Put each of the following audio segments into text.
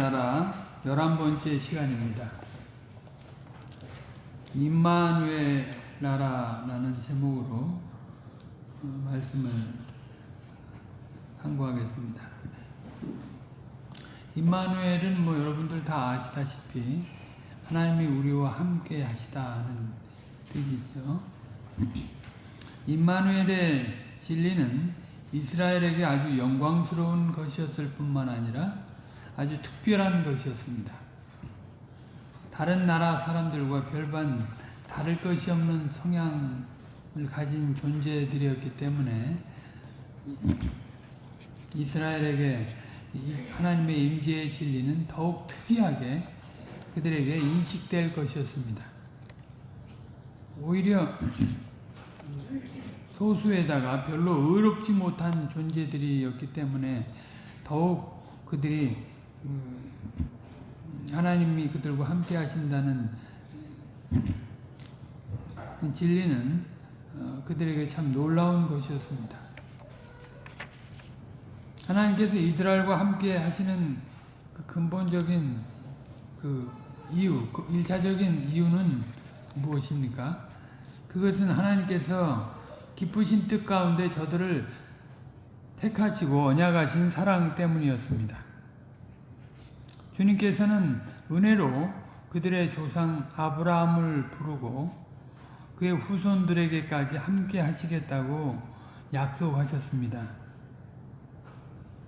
나라 열한 번째 시간입니다. 임마누엘 나라라는 제목으로 어, 말씀을 상고하겠습니다. 임마누엘은 뭐 여러분들 다 아시다시피 하나님이 우리와 함께 하시다는 뜻이죠. 임마누엘의 진리는 이스라엘에게 아주 영광스러운 것이었을 뿐만 아니라 아주 특별한 것이었습니다. 다른 나라 사람들과 별반 다를 것이 없는 성향을 가진 존재들이었기 때문에 이스라엘에게 하나님의 임재의 진리는 더욱 특이하게 그들에게 인식될 것이었습니다. 오히려 소수에다가 별로 의롭지 못한 존재들이었기 때문에 더욱 그들이 하나님이 그들과 함께 하신다는 진리는 그들에게 참 놀라운 것이었습니다. 하나님께서 이스라엘과 함께 하시는 그 근본적인 그 이유, 그 일차적인 이유는 무엇입니까? 그것은 하나님께서 기쁘신 뜻 가운데 저들을 택하시고 언약하신 사랑 때문이었습니다. 주님께서는 은혜로 그들의 조상 아브라함을 부르고 그의 후손들에게까지 함께 하시겠다고 약속하셨습니다.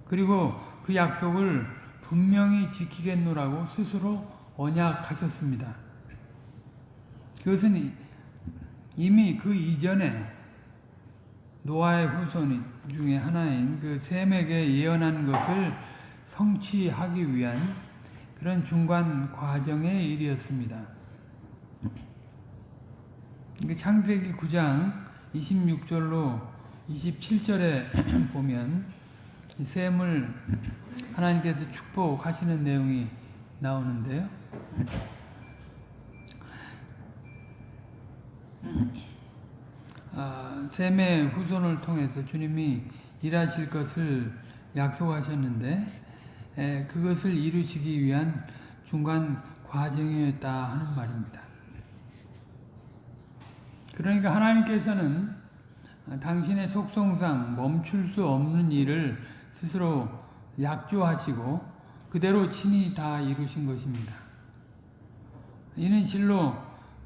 그리고 그 약속을 분명히 지키겠노라고 스스로 언약하셨습니다. 그것은 이미 그 이전에 노아의 후손 중에 하나인 그 셈에게 예언한 것을 성취하기 위한 그런 중간 과정의 일이었습니다. 창세기 9장 26절로 27절에 보면 셈을 하나님께서 축복하시는 내용이 나오는데요. 아, 셈의 후손을 통해서 주님이 일하실 것을 약속하셨는데 에, 그것을 이루시기 위한 중간 과정이었다 하는 말입니다. 그러니까 하나님께서는 당신의 속성상 멈출 수 없는 일을 스스로 약조하시고 그대로 친히 다 이루신 것입니다. 이는 실로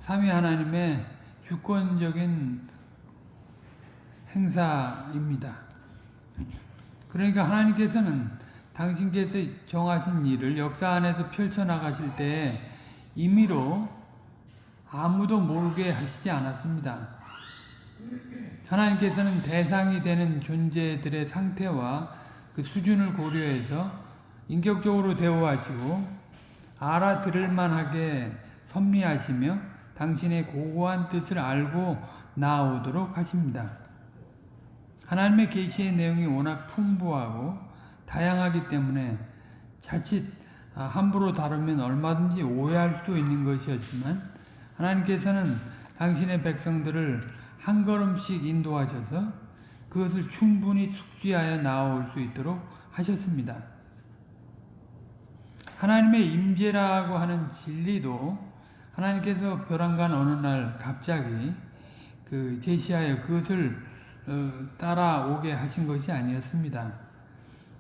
삼위 하나님의 주권적인 행사입니다. 그러니까 하나님께서는 당신께서 정하신 일을 역사 안에서 펼쳐나가실 때 임의로 아무도 모르게 하시지 않았습니다. 하나님께서는 대상이 되는 존재들의 상태와 그 수준을 고려해서 인격적으로 대우하시고 알아들을 만하게 선미하시며 당신의 고고한 뜻을 알고 나오도록 하십니다. 하나님의 계시의 내용이 워낙 풍부하고 다양하기 때문에 자칫 함부로 다루면 얼마든지 오해할 수 있는 것이었지만 하나님께서는 당신의 백성들을 한 걸음씩 인도하셔서 그것을 충분히 숙지하여 나올 수 있도록 하셨습니다. 하나님의 임재라고 하는 진리도 하나님께서 벼랑간 어느 날 갑자기 그 제시하여 그것을 어, 따라오게 하신 것이 아니었습니다.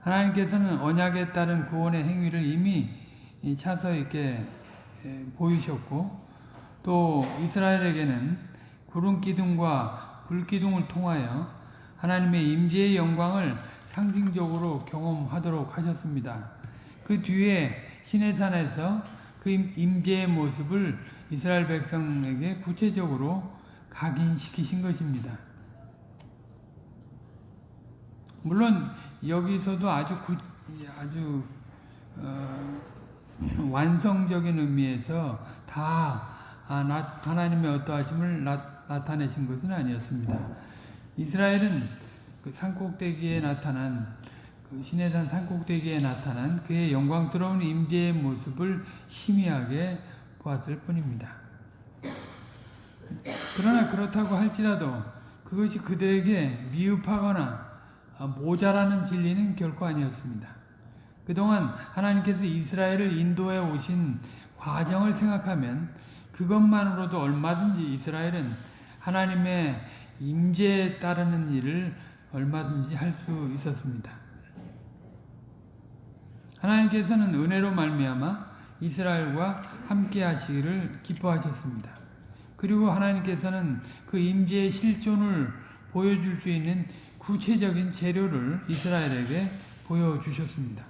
하나님께서는 언약에 따른 구원의 행위를 이미 차서 있게 보이셨고 또 이스라엘에게는 구름 기둥과 불 기둥을 통하여 하나님의 임재의 영광을 상징적으로 경험하도록 하셨습니다. 그 뒤에 시내산에서 그 임재의 모습을 이스라엘 백성에게 구체적으로 각인시키신 것입니다. 물론 여기서도 아주 구, 아주 어, 완성적인 의미에서 다 아, 나, 하나님의 어떠하심을 나, 타내신 것은 아니었습니다. 이스라엘은 그 산꼭대기에 나타난 그 시내산 산꼭대기에 나타난 그의 영광스러운 임재의 모습을 희미하게 보았을 뿐입니다. 그러나 그렇다고 할지라도 그것이 그들에게 미흡하거나 모자라는 진리는 결코 아니었습니다. 그동안 하나님께서 이스라엘을 인도해 오신 과정을 생각하면 그것만으로도 얼마든지 이스라엘은 하나님의 임재에 따르는 일을 얼마든지 할 수 있었습니다. 하나님께서는 은혜로 말미암아 이스라엘과 함께 하시기를 기뻐하셨습니다. 그리고 하나님께서는 그 임재의 실존을 보여줄 수 있는 구체적인 재료를 이스라엘에게 보여주셨습니다.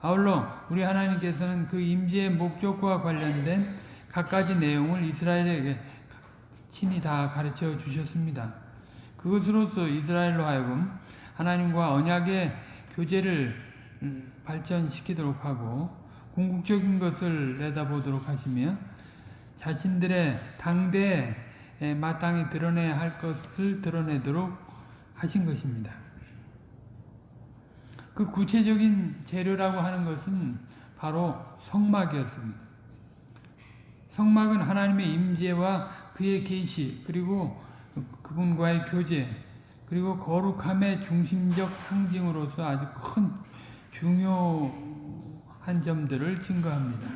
아울러 우리 하나님께서는 그 임재의 목적과 관련된 갖가지 내용을 이스라엘에게 친히 다 가르쳐 주셨습니다. 그것으로서 이스라엘로 하여금 하나님과 언약의 교제를 음, 발전시키도록 하고 궁극적인 것을 내다보도록 하시며 자신들의 당대에 마땅히 드러내야 할 것을 드러내도록 하신 것입니다. 그 구체적인 재료라고 하는 것은 바로 성막이었습니다. 성막은 하나님의 임재와 그의 계시 그리고 그분과의 교제 그리고 거룩함의 중심적 상징으로서 아주 큰 중요한 점들을 증거합니다.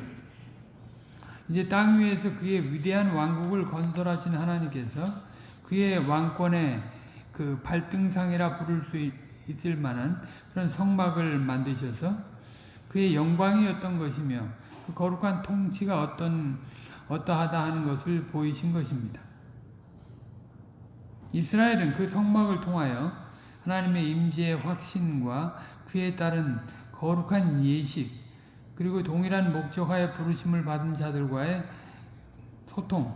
이제 땅 위에서 그의 위대한 왕국을 건설하신 하나님께서 그의 왕권의 그 발등상이라 부를 수 있을 만한 그런 성막을 만드셔서 그의 영광이 어떤 것이며 그 거룩한 통치가 어떤 어떠하다 하는 것을 보이신 것입니다. 이스라엘은 그 성막을 통하여 하나님의 임재의 확신과 그에 따른 거룩한 예식 그리고 동일한 목적하에 부르심을 받은 자들과의 소통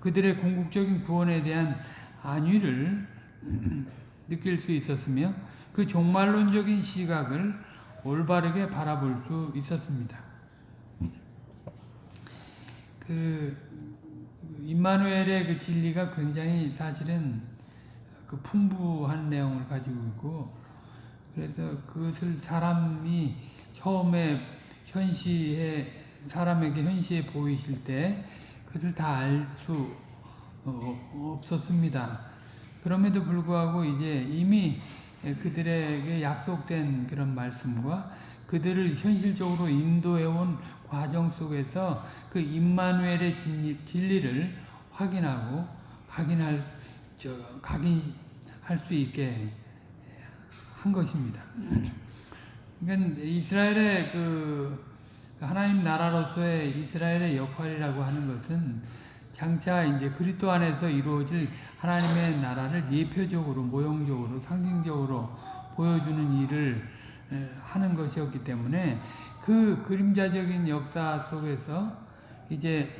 그들의 궁극적인 구원에 대한 안위를 느낄 수 있었으며 그 종말론적인 시각을 올바르게 바라볼 수 있었습니다. 그 임마누엘의 그 진리가 굉장히 사실은 그 풍부한 내용을 가지고 있고 그래서 그것을 사람이 처음에 현시에 사람에게 현시에 보이실 때 그것을 다 알수 어, 없었습니다. 그럼에도 불구하고 이제 이미 그들에게 약속된 그런 말씀과 그들을 현실적으로 인도해온 과정 속에서 그 임마누엘의 진리를 확인하고 확인할 저 각인할 수 있게 한 것입니다. 그러니까 이스라엘의 그 하나님 나라로서의 이스라엘의 역할이라고 하는 것은 장차 이제 그리스도 안에서 이루어질 하나님의 나라를 예표적으로 모형적으로 상징적으로 보여주는 일을 하는 것이었기 때문에 그 그림자적인 역사 속에서 이제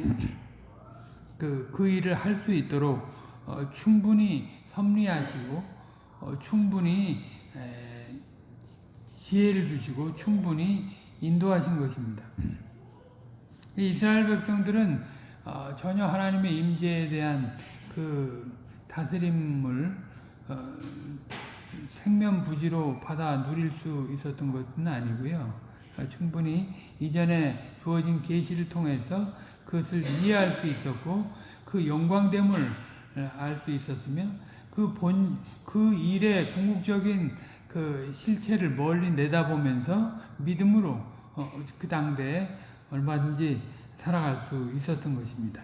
그, 그 일을 할 수 있도록 어, 충분히 섭리하시고 어, 충분히 에, 지혜를 주시고 충분히 인도하신 것입니다. 이스라엘 백성들은 어, 전혀 하나님의 임재에 대한 그 다스림을 어, 생면부지로 받아 누릴 수 있었던 것은 아니고요. 어, 충분히 이전에 주어진 계시를 통해서 그것을 이해할 수 있었고 그 영광됨을 알 수 있었으며 그 본 그 일의 궁극적인 그 실체를 멀리 내다보면서 믿음으로 어, 그 당대에 얼마든지 살아갈 수 있었던 것입니다.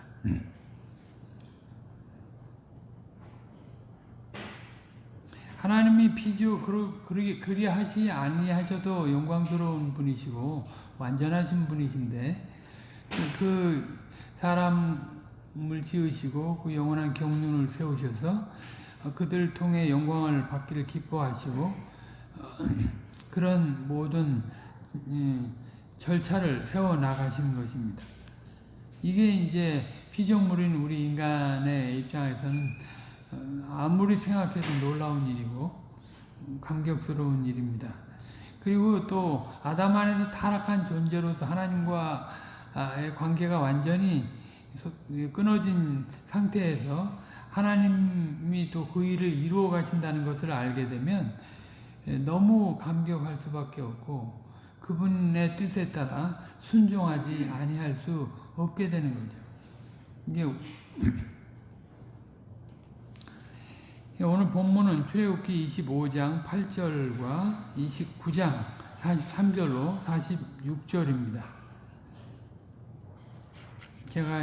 하나님이 피주 그리 그리하시 아니하셔도 영광스러운 분이시고 완전하신 분이신데 그 사람을 지으시고 그 영원한 경륜을 세우셔서 그들 통해 영광을 받기를 기뻐하시고 어, 그런 모든 절차를 세워 나가시는 것입니다. 이게 이제 피조물인 우리 인간의 입장에서는 어, 아무리 생각해도 놀라운 일이고 감격스러운 일입니다. 그리고 또 아담 안에서 타락한 존재로서 하나님과의 관계가 완전히 끊어진 상태에서 하나님이 또 그 일을 이루어 가신다는 것을 알게 되면 너무 감격할 수밖에 없고 그분의 뜻에 따라 순종하지 아니할 수 없게 되는 거죠. 이게 오늘 본문은 출애굽기 25장 8절과 29장 43절로 46절입니다. 제가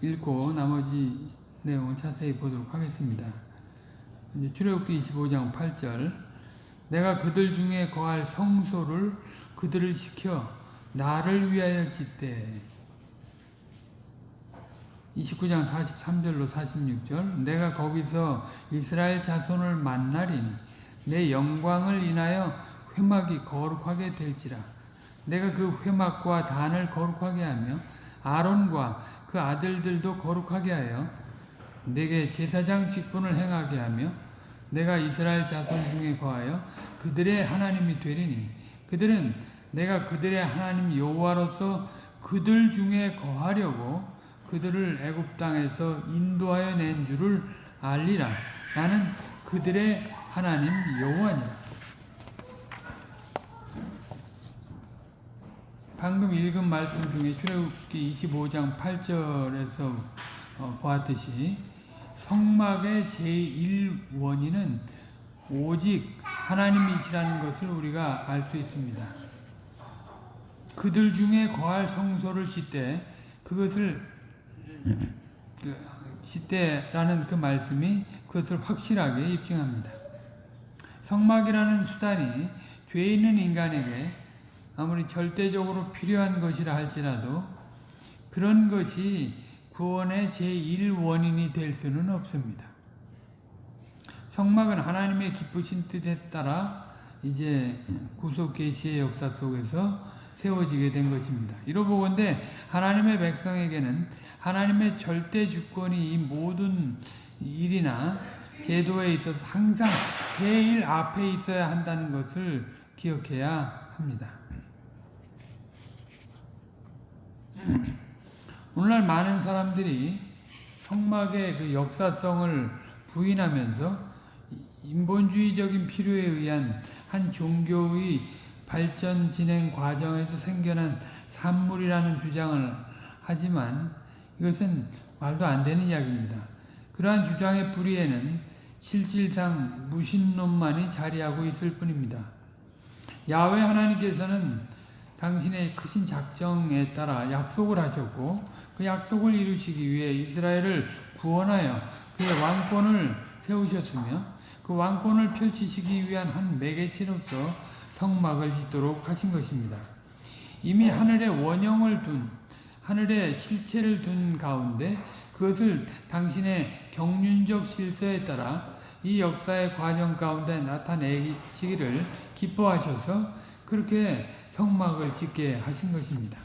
읽고 나머지 내용을 자세히 보도록 하겠습니다. 출애굽기 25장 8절 내가 그들 중에 거할 성소를 그들을 시켜 나를 위하여 짓되 29장 43절로 46절 내가 거기서 이스라엘 자손을 만나리니 내 영광을 인하여 회막이 거룩하게 될지라. 내가 그 회막과 단을 거룩하게 하며 아론과 그 아들들도 거룩하게 하여 내게 제사장 직분을 행하게 하며 내가 이스라엘 자손 중에 거하여 그들의 하나님이 되리니 그들은 내가 그들의 하나님 여호와로서 그들 중에 거하려고 그들을 애굽 땅에서 인도하여 낸 줄을 알리라 나는 그들의 하나님 여호와니라 방금 읽은 말씀 중에 출애굽기 25장 8절에서 어, 보았듯이 성막의 제1원인은 오직 하나님이시라는 것을 우리가 알 수 있습니다. 그들 중에 거할 성소를 짓되 그것을 그, 짓되라는 그 말씀이 그것을 확실하게 입증합니다. 성막이라는 수단이 죄 있는 인간에게 아무리 절대적으로 필요한 것이라 할지라도 그런 것이 구원의 제1원인이 될 수는 없습니다. 성막은 하나님의 기쁘신 뜻에 따라 이제 구속 계시의 역사 속에서 세워지게 된 것입니다. 이로보건대 하나님의 백성에게는 하나님의 절대 주권이 이 모든 일이나 제도에 있어서 항상 제일 앞에 있어야 한다는 것을 기억해야 합니다. 오늘날 많은 사람들이 성막의 그 역사성을 부인하면서 인본주의적인 필요에 의한 한 종교의 발전 진행 과정에서 생겨난 산물이라는 주장을 하지만 이것은 말도 안 되는 이야기입니다. 그러한 주장의 뿌리에는 실질상 무신론만이 자리하고 있을 뿐입니다. 야외 하나님께서는 당신의 크신 작정에 따라 약속을 하셨고 그 약속을 이루시기 위해 이스라엘을 구원하여 그의 왕권을 세우셨으며 그 왕권을 펼치시기 위한 한 매개체로서 성막을 짓도록 하신 것입니다. 이미 하늘에 원형을 둔 하늘에 실체를 둔 가운데 그것을 당신의 경륜적 실세에 따라 이 역사의 과정 가운데 나타내시기를 기뻐하셔서 그렇게 성막을 짓게 하신 것입니다.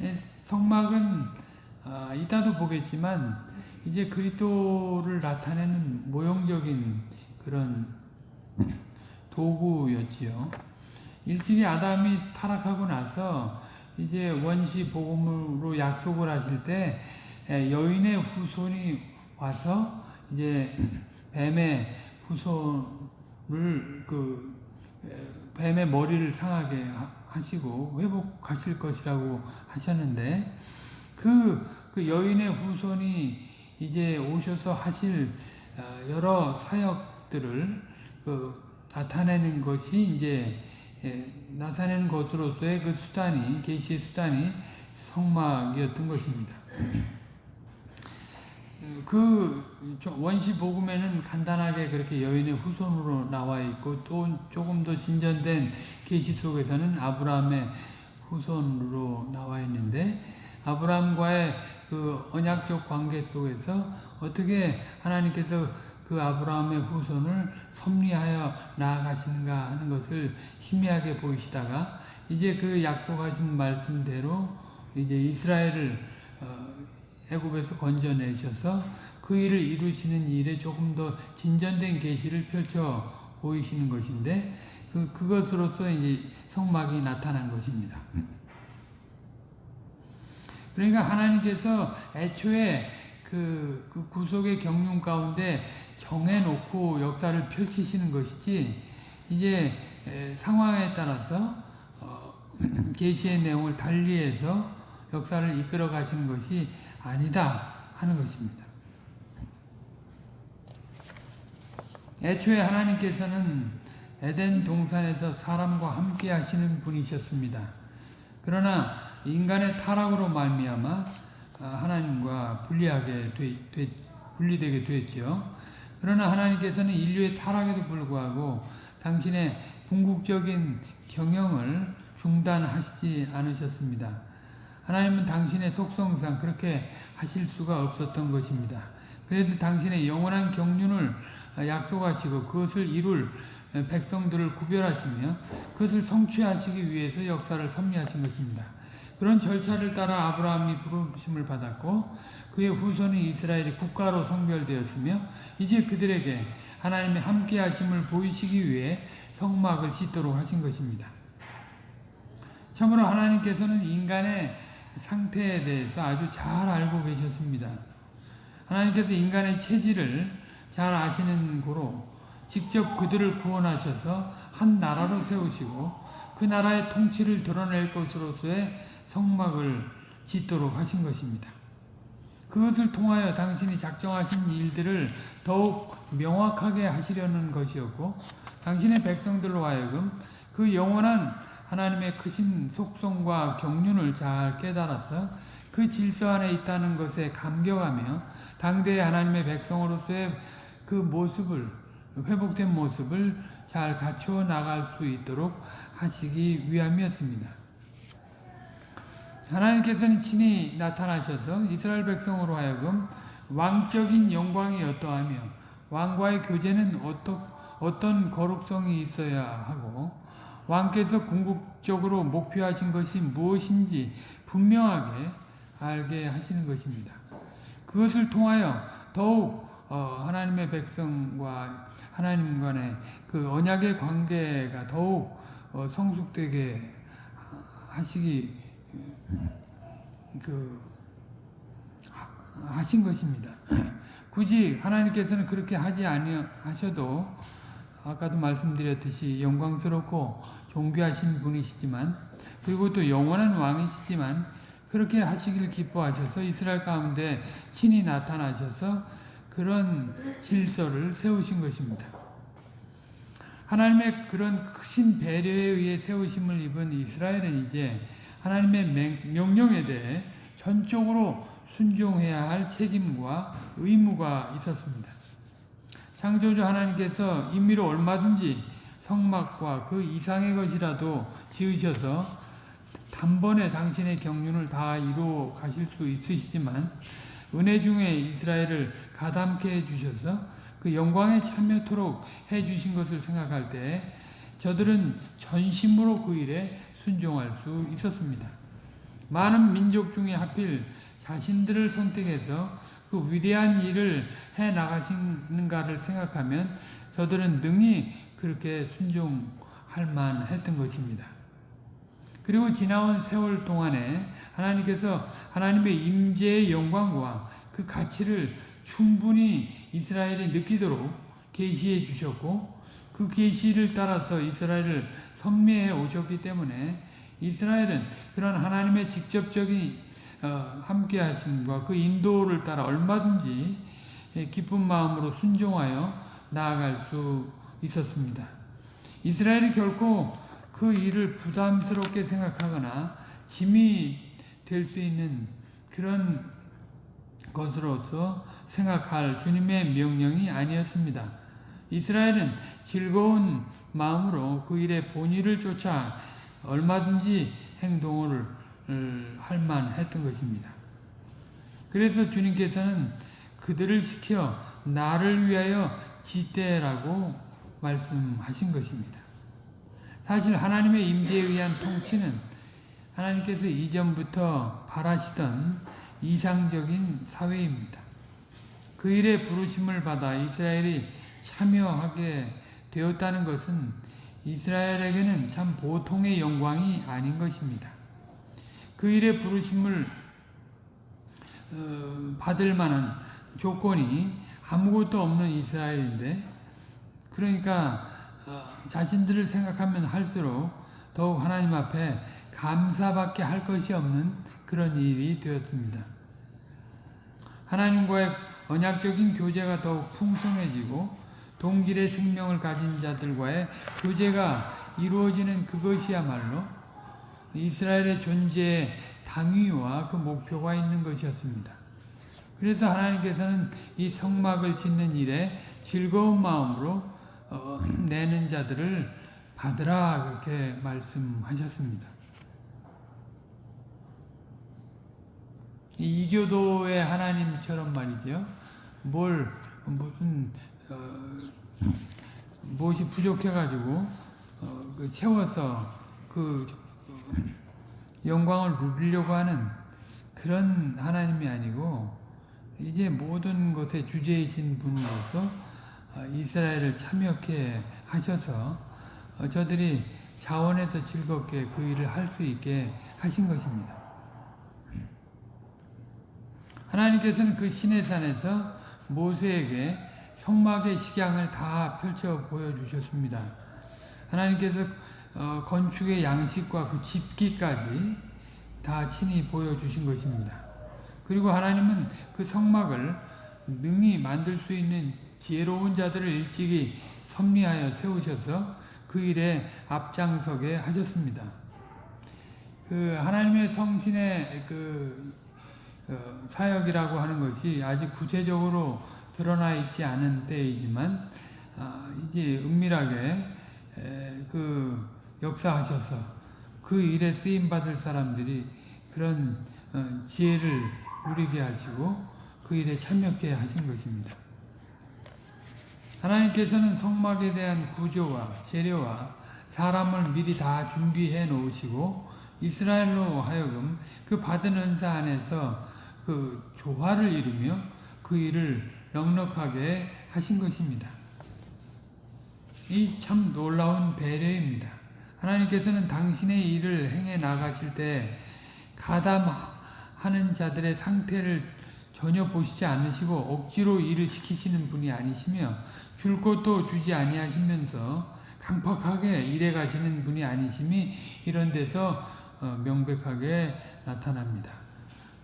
예, 성막은 아, 이따도 보겠지만 이제 그리스도를 나타내는 모형적인 그런 도구였지요. 일찍이 아담이 타락하고 나서 이제 원시 복음으로 약속을 하실 때 예, 여인의 후손이 와서 이제 뱀의 후손을 그 뱀의 머리를 상하게 하시고 회복하실 것이라고 하셨는데 그, 그 여인의 후손이 이제 오셔서 하실 어, 여러 사역들을 그 나타내는 것이 이제 나타내는 것으로서의 그 수단이 계시의 수단이 성막이었던 것입니다. 그 원시 복음에는 간단하게 그렇게 여인의 후손으로 나와 있고 또 조금 더 진전된 계시 속에서는 아브라함의 후손으로 나와 있는데 아브라함과의 그 언약적 관계 속에서 어떻게 하나님께서 그 아브라함의 후손을 섭리하여 나아가시는가 하는 것을 희미하게 보이시다가 이제 그 약속하신 말씀대로 이제 이스라엘을 어, 애굽에서 건져내셔서 그 일을 이루시는 일에 조금 더 진전된 계시를 펼쳐 보이시는 것인데 그 그것으로서 이제 성막이 나타난 것입니다. 그러니까 하나님께서 애초에 그, 그 구속의 경륜 가운데 정해놓고 역사를 펼치시는 것이지 이제 상황에 따라서 어, 계시의 내용을 달리해서 역사를 이끌어 가시는 것이 아니다 하는 것입니다. 애초에 하나님께서는 에덴 동산에서 사람과 함께 하시는 분이셨습니다. 그러나 인간의 타락으로 말미암아 아, 하나님과 분리하게 되, 되, 분리되게 됐죠. 그러나 하나님께서는 인류의 타락에도 불구하고 당신의 궁극적인 경영을 중단하시지 않으셨습니다. 하나님은 당신의 속성상 그렇게 하실 수가 없었던 것입니다. 그래도 당신의 영원한 경륜을 약속하시고 그것을 이룰 백성들을 구별하시며 그것을 성취하시기 위해서 역사를 섭리하신 것입니다. 그런 절차를 따라 아브라함이 부르심을 받았고 그의 후손인 이스라엘이 국가로 성별되었으며 이제 그들에게 하나님의 함께 하심을 보이시기 위해 성막을 짓도록 하신 것입니다. 참으로 하나님께서는 인간의 상태에 대해서 아주 잘 알고 계셨습니다. 하나님께서 인간의 체질을 잘 아시는 고로 직접 그들을 구원하셔서 한 나라로 세우시고 그 나라의 통치를 드러낼 것으로서의 성막을 짓도록 하신 것입니다. 그것을 통하여 당신이 작정하신 일들을 더욱 명확하게 하시려는 것이었고 당신의 백성들로 하여금 그 영원한 하나님의 크신 속성과 경륜을 잘 깨달아서 그 질서 안에 있다는 것에 감격하며 당대의 하나님의 백성으로서의 그 모습을 회복된 모습을 잘 갖추어 나갈 수 있도록 하시기 위함이었습니다. 하나님께서는 친히 나타나셔서 이스라엘 백성으로 하여금 왕적인 영광이 어떠하며 왕과의 교제는 어떠, 어떤 거룩성이 있어야 하고 왕께서 궁극적으로 목표하신 것이 무엇인지 분명하게 알게 하시는 것입니다. 그것을 통하여 더욱 어, 하나님의 백성과 하나님 간의 그 언약의 관계가 더욱 어, 성숙되게 하시기 그 하신 것입니다. 굳이 하나님께서는 그렇게 하지 아니하셔도 아까도 말씀드렸듯이 영광스럽고 존귀하신 분이시지만 그리고 또 영원한 왕이시지만 그렇게 하시길 기뻐하셔서 이스라엘 가운데 친히 나타나셔서 그런 질서를 세우신 것입니다. 하나님의 그런 크신 배려에 의해 세우심을 입은 이스라엘은 이제 하나님의 명령에 대해 전적으로 순종해야 할 책임과 의무가 있었습니다. 창조주 하나님께서 임의로 얼마든지 성막과 그 이상의 것이라도 지으셔서 단번에 당신의 경륜을 다 이루어 가실 수 있으시지만 은혜 중에 이스라엘을 가담케 해주셔서 그 영광에 참여토록 해주신 것을 생각할 때 저들은 전심으로 그 일에 순종할 수 있었습니다. 많은 민족 중에 하필 자신들을 선택해서 그 위대한 일을 해 나가시는가를 생각하면 저들은 능히 그렇게 순종할 만했던 것입니다. 그리고 지나온 세월 동안에 하나님께서 하나님의 임재의 영광과 그 가치를 충분히 이스라엘이 느끼도록 계시해 주셨고 그 계시를 따라서 이스라엘을 섭리해 오셨기 때문에 이스라엘은 그런 하나님의 직접적인 어, 함께 하심과 그 인도를 따라 얼마든지 기쁜 마음으로 순종하여 나아갈 수 있었습니다. 이스라엘이 결코 그 일을 부담스럽게 생각하거나 짐이 될 수 있는 그런 것으로서 생각할 주님의 명령이 아니었습니다. 이스라엘은 즐거운 마음으로 그 일의 본의를 쫓아 얼마든지 행동을 할 만했던 것입니다. 그래서 주님께서는 그들을 시켜 나를 위하여 지대라고 말씀하신 것입니다. 사실 하나님의 임재에 의한 통치는 하나님께서 이전부터 바라시던 이상적인 사회입니다. 그 일에 부르심을 받아 이스라엘이 참여하게 되었다는 것은 이스라엘에게는 참 보통의 영광이 아닌 것입니다. 그 일에 부르심을 어, 받을 만한 조건이 아무것도 없는 이스라엘인데 그러니까 어, 자신들을 생각하면 할수록 더욱 하나님 앞에 감사밖에 할 것이 없는 그런 일이 되었습니다. 하나님과의 언약적인 교제가 더욱 풍성해지고 동질의 생명을 가진 자들과의 교제가 이루어지는 그것이야말로 이스라엘의 존재의 당위와 그 목표가 있는 것이었습니다. 그래서 하나님께서는 이 성막을 짓는 일에 즐거운 마음으로 어, 내는 자들을 받으라 그렇게 말씀하셨습니다. 이 이교도의 하나님처럼 말이죠. 뭘 무슨 어, 무엇이 부족해가지고 어, 그 채워서 그 어, 영광을 누리려고 하는 그런 하나님이 아니고 이제 모든 것의 주제이신 분으로서 어, 이스라엘을 참여케 하셔서 어, 저들이 자원해서 즐겁게 그 일을 할 수 있게 하신 것입니다. 하나님께서는 그 시내산에서 모세에게 성막의 식양을 다 펼쳐 보여주셨습니다. 하나님께서 어, 건축의 양식과 그 집기까지 다 친히 보여주신 것입니다. 그리고 하나님은 그 성막을 능히 만들 수 있는 지혜로운 자들을 일찍이 섭리하여 세우셔서 그 일에 앞장서게 하셨습니다. 그 하나님의 성신의 그 어, 사역이라고 하는 것이 아직 구체적으로 드러나 있지 않은 때이지만 아, 이제 은밀하게 그 역사하셔서 그 일에 쓰임 받을 사람들이 그런 어, 지혜를 누리게 하시고 그 일에 참여케 하신 것입니다. 하나님께서는 성막에 대한 구조와 재료와 사람을 미리 다 준비해 놓으시고 이스라엘로 하여금 그 받은 은사 안에서 그 조화를 이루며 그 일을 넉넉하게 하신 것입니다. 이 참 놀라운 배려입니다. 하나님께서는 당신의 일을 행해 나가실 때 가담하는 자들의 상태를 전혀 보시지 않으시고 억지로 일을 시키시는 분이 아니시며 줄 것도 주지 아니하시면서 강팍하게 일해 가시는 분이 아니심이 이런 데서 어, 명백하게 나타납니다.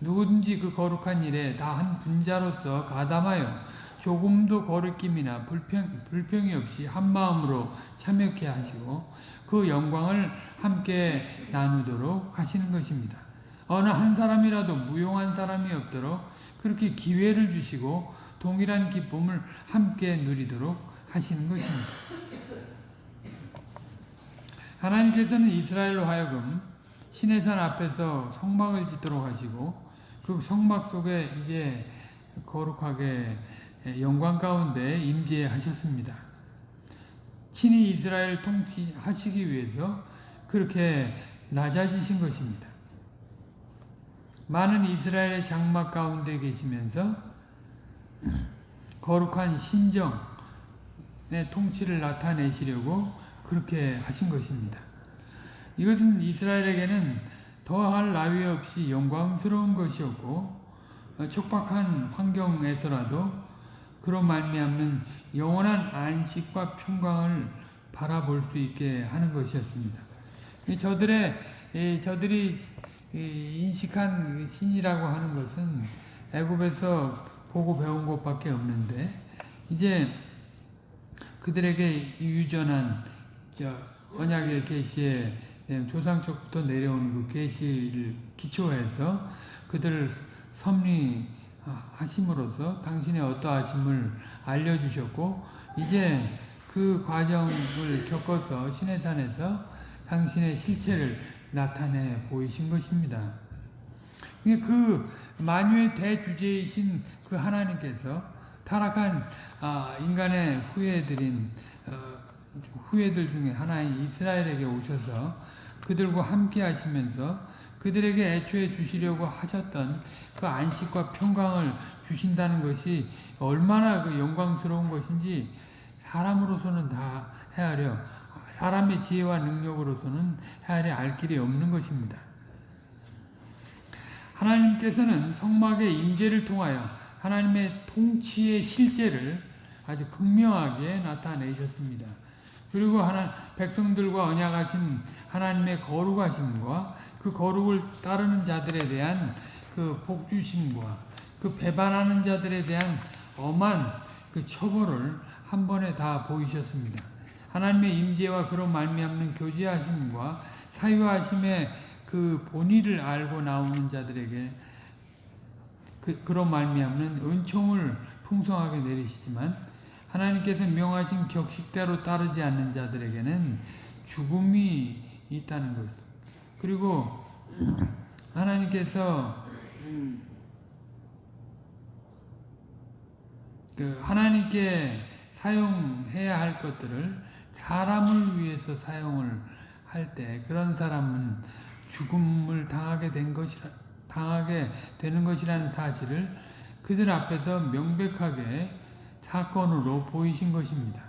누구든지 그 거룩한 일에 다 한 분자로서 가담하여 조금도 거리낌이나 불평, 불평이 없이 한 마음으로 참여케 하시고 그 영광을 함께 나누도록 하시는 것입니다. 어느 한 사람이라도 무용한 사람이 없도록 그렇게 기회를 주시고 동일한 기쁨을 함께 누리도록 하시는 것입니다. 하나님께서는 이스라엘로 하여금 시내산 앞에서 성막을 짓도록 하시고 그 성막 속에 이제 거룩하게 영광 가운데 임재하셨습니다. 친히 이스라엘 통치하시기 위해서 그렇게 낮아지신 것입니다. 많은 이스라엘의 장막 가운데 계시면서 거룩한 신정의 통치를 나타내시려고 그렇게 하신 것입니다. 이것은 이스라엘에게는 더할 나위 없이 영광스러운 것이었고 촉박한 환경에서라도 그런 말미암는 영원한 안식과 평강을 바라볼 수 있게 하는 것이었습니다. 저들의 저들이 인식한 신이라고 하는 것은 애굽에서 보고 배운 것밖에 없는데 이제 그들에게 유전한 언약의 계시에 조상적부터 내려오는 그 계시를 기초해서 그들을 섭리하심으로써 당신의 어떠하심을 알려주셨고 이제 그 과정을 겪어서 시내산에서 당신의 실체를 나타내 보이신 것입니다. 그 만유의 대주제이신 그 하나님께서 타락한 아, 인간의 후예들인 어, 후예들 중에 하나인 이스라엘에게 오셔서 그들과 함께 하시면서 그들에게 애초에 주시려고 하셨던 그 안식과 평강을 주신다는 것이 얼마나 그 영광스러운 것인지 사람으로서는 다 헤아려 사람의 지혜와 능력으로서는 헤아려 알 길이 없는 것입니다. 하나님께서는 성막의 임재를 통하여 하나님의 통치의 실제를 아주 극명하게 나타내셨습니다. 그리고 하나 백성들과 언약하신 하나님의 거룩하심과 그 거룩을 따르는 자들에 대한 그 복주심과 그 배반하는 자들에 대한 엄한 그 처벌을 한 번에 다 보이셨습니다. 하나님의 임재와 그로 말미암는 교제하심과 사유하심의 그 본의를 알고 나오는 자들에게 그, 그로 말미암는 은총을 풍성하게 내리시지만 하나님께서 명하신 격식대로 따르지 않는 자들에게는 죽음이 있다는 것. 그리고 하나님께서 그 하나님께 사용해야 할 것들을 사람을 위해서 사용을 할 때 그런 사람은 죽음을 당하게 된 것이라 당하게 되는 것이라는 사실을 그들 앞에서 명백하게 사건으로 보이신 것입니다.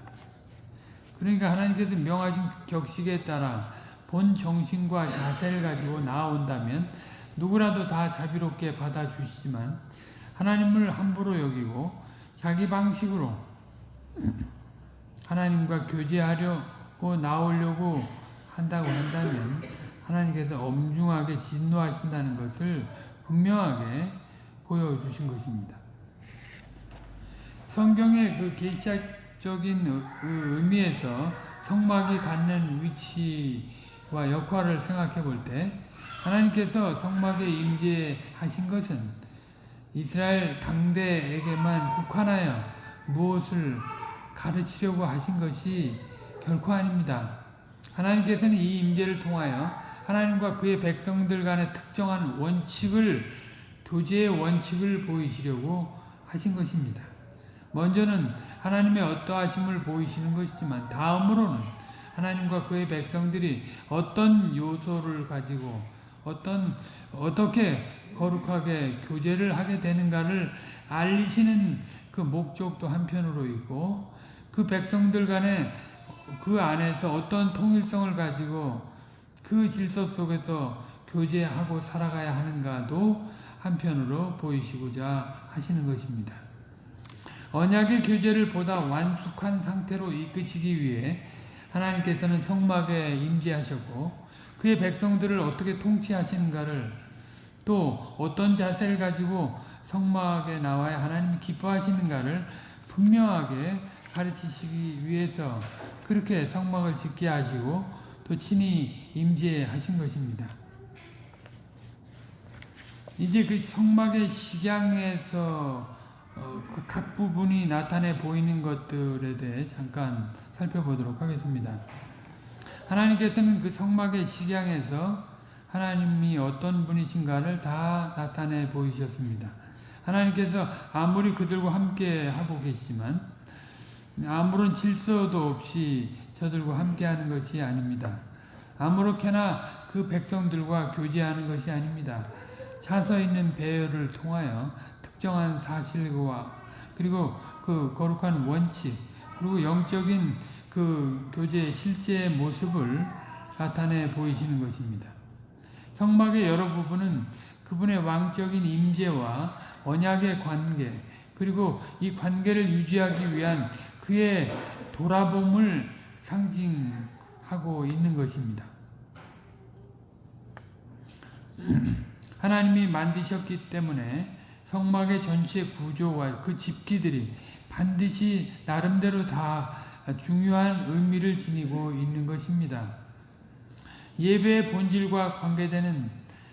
그러니까 하나님께서 명하신 격식에 따라 본 정신과 자세를 가지고 나온다면 누구라도 다 자비롭게 받아주시지만 하나님을 함부로 여기고 자기 방식으로 하나님과 교제하려고 나오려고 한다고 한다면 하나님께서 엄중하게 진노하신다는 것을 분명하게 보여주신 것입니다. 성경의 그 계시적인 의미에서 성막이 갖는 위치 와 역할을 생각해 볼 때 하나님께서 성막에 임재하신 것은 이스라엘 당대에게만 국한하여 무엇을 가르치려고 하신 것이 결코 아닙니다. 하나님께서는 이 임재를 통하여 하나님과 그의 백성들 간의 특정한 원칙을 교제의 원칙을 보이시려고 하신 것입니다. 먼저는 하나님의 어떠하심을 보이시는 것이지만 다음으로는 하나님과 그의 백성들이 어떤 요소를 가지고 어떤 어떻게 거룩하게 교제를 하게 되는가를 알리시는 그 목적도 한편으로 있고 그 백성들 간에 그 안에서 어떤 통일성을 가지고 그 질서 속에서 교제하고 살아가야 하는가도 한편으로 보이시고자 하시는 것입니다. 언약의 교제를 보다 완숙한 상태로 이끄시기 위해 하나님께서는 성막에 임재하셨고 그의 백성들을 어떻게 통치하시는가를 또 어떤 자세를 가지고 성막에 나와야 하나님이 기뻐하시는가를 분명하게 가르치시기 위해서 그렇게 성막을 짓게 하시고 또 친히 임재하신 것입니다. 이제 그 성막의 식양에서 어, 그각 부분이 나타내 보이는 것들에 대해 잠깐 살펴보도록 하겠습니다. 하나님께서는 그 성막의 식양에서 하나님이 어떤 분이신가를 다 나타내 보이셨습니다. 하나님께서 아무리 그들과 함께 하고 계시지만 아무런 질서도 없이 저들과 함께하는 것이 아닙니다. 아무렇게나 그 백성들과 교제하는 것이 아닙니다. 차서 있는 배열을 통하여 특정한 사실과 그리고 그 거룩한 원칙 그리고 영적인 그 교제의 실제 모습을 나타내 보이시는 것입니다. 성막의 여러 부분은 그분의 왕적인 임재와 언약의 관계 그리고 이 관계를 유지하기 위한 그의 돌아봄을 상징하고 있는 것입니다. 하나님이 만드셨기 때문에 성막의 전체 구조와 그 집기들이 반드시 나름대로 다 중요한 의미를 지니고 있는 것입니다. 예배의 본질과 관계되는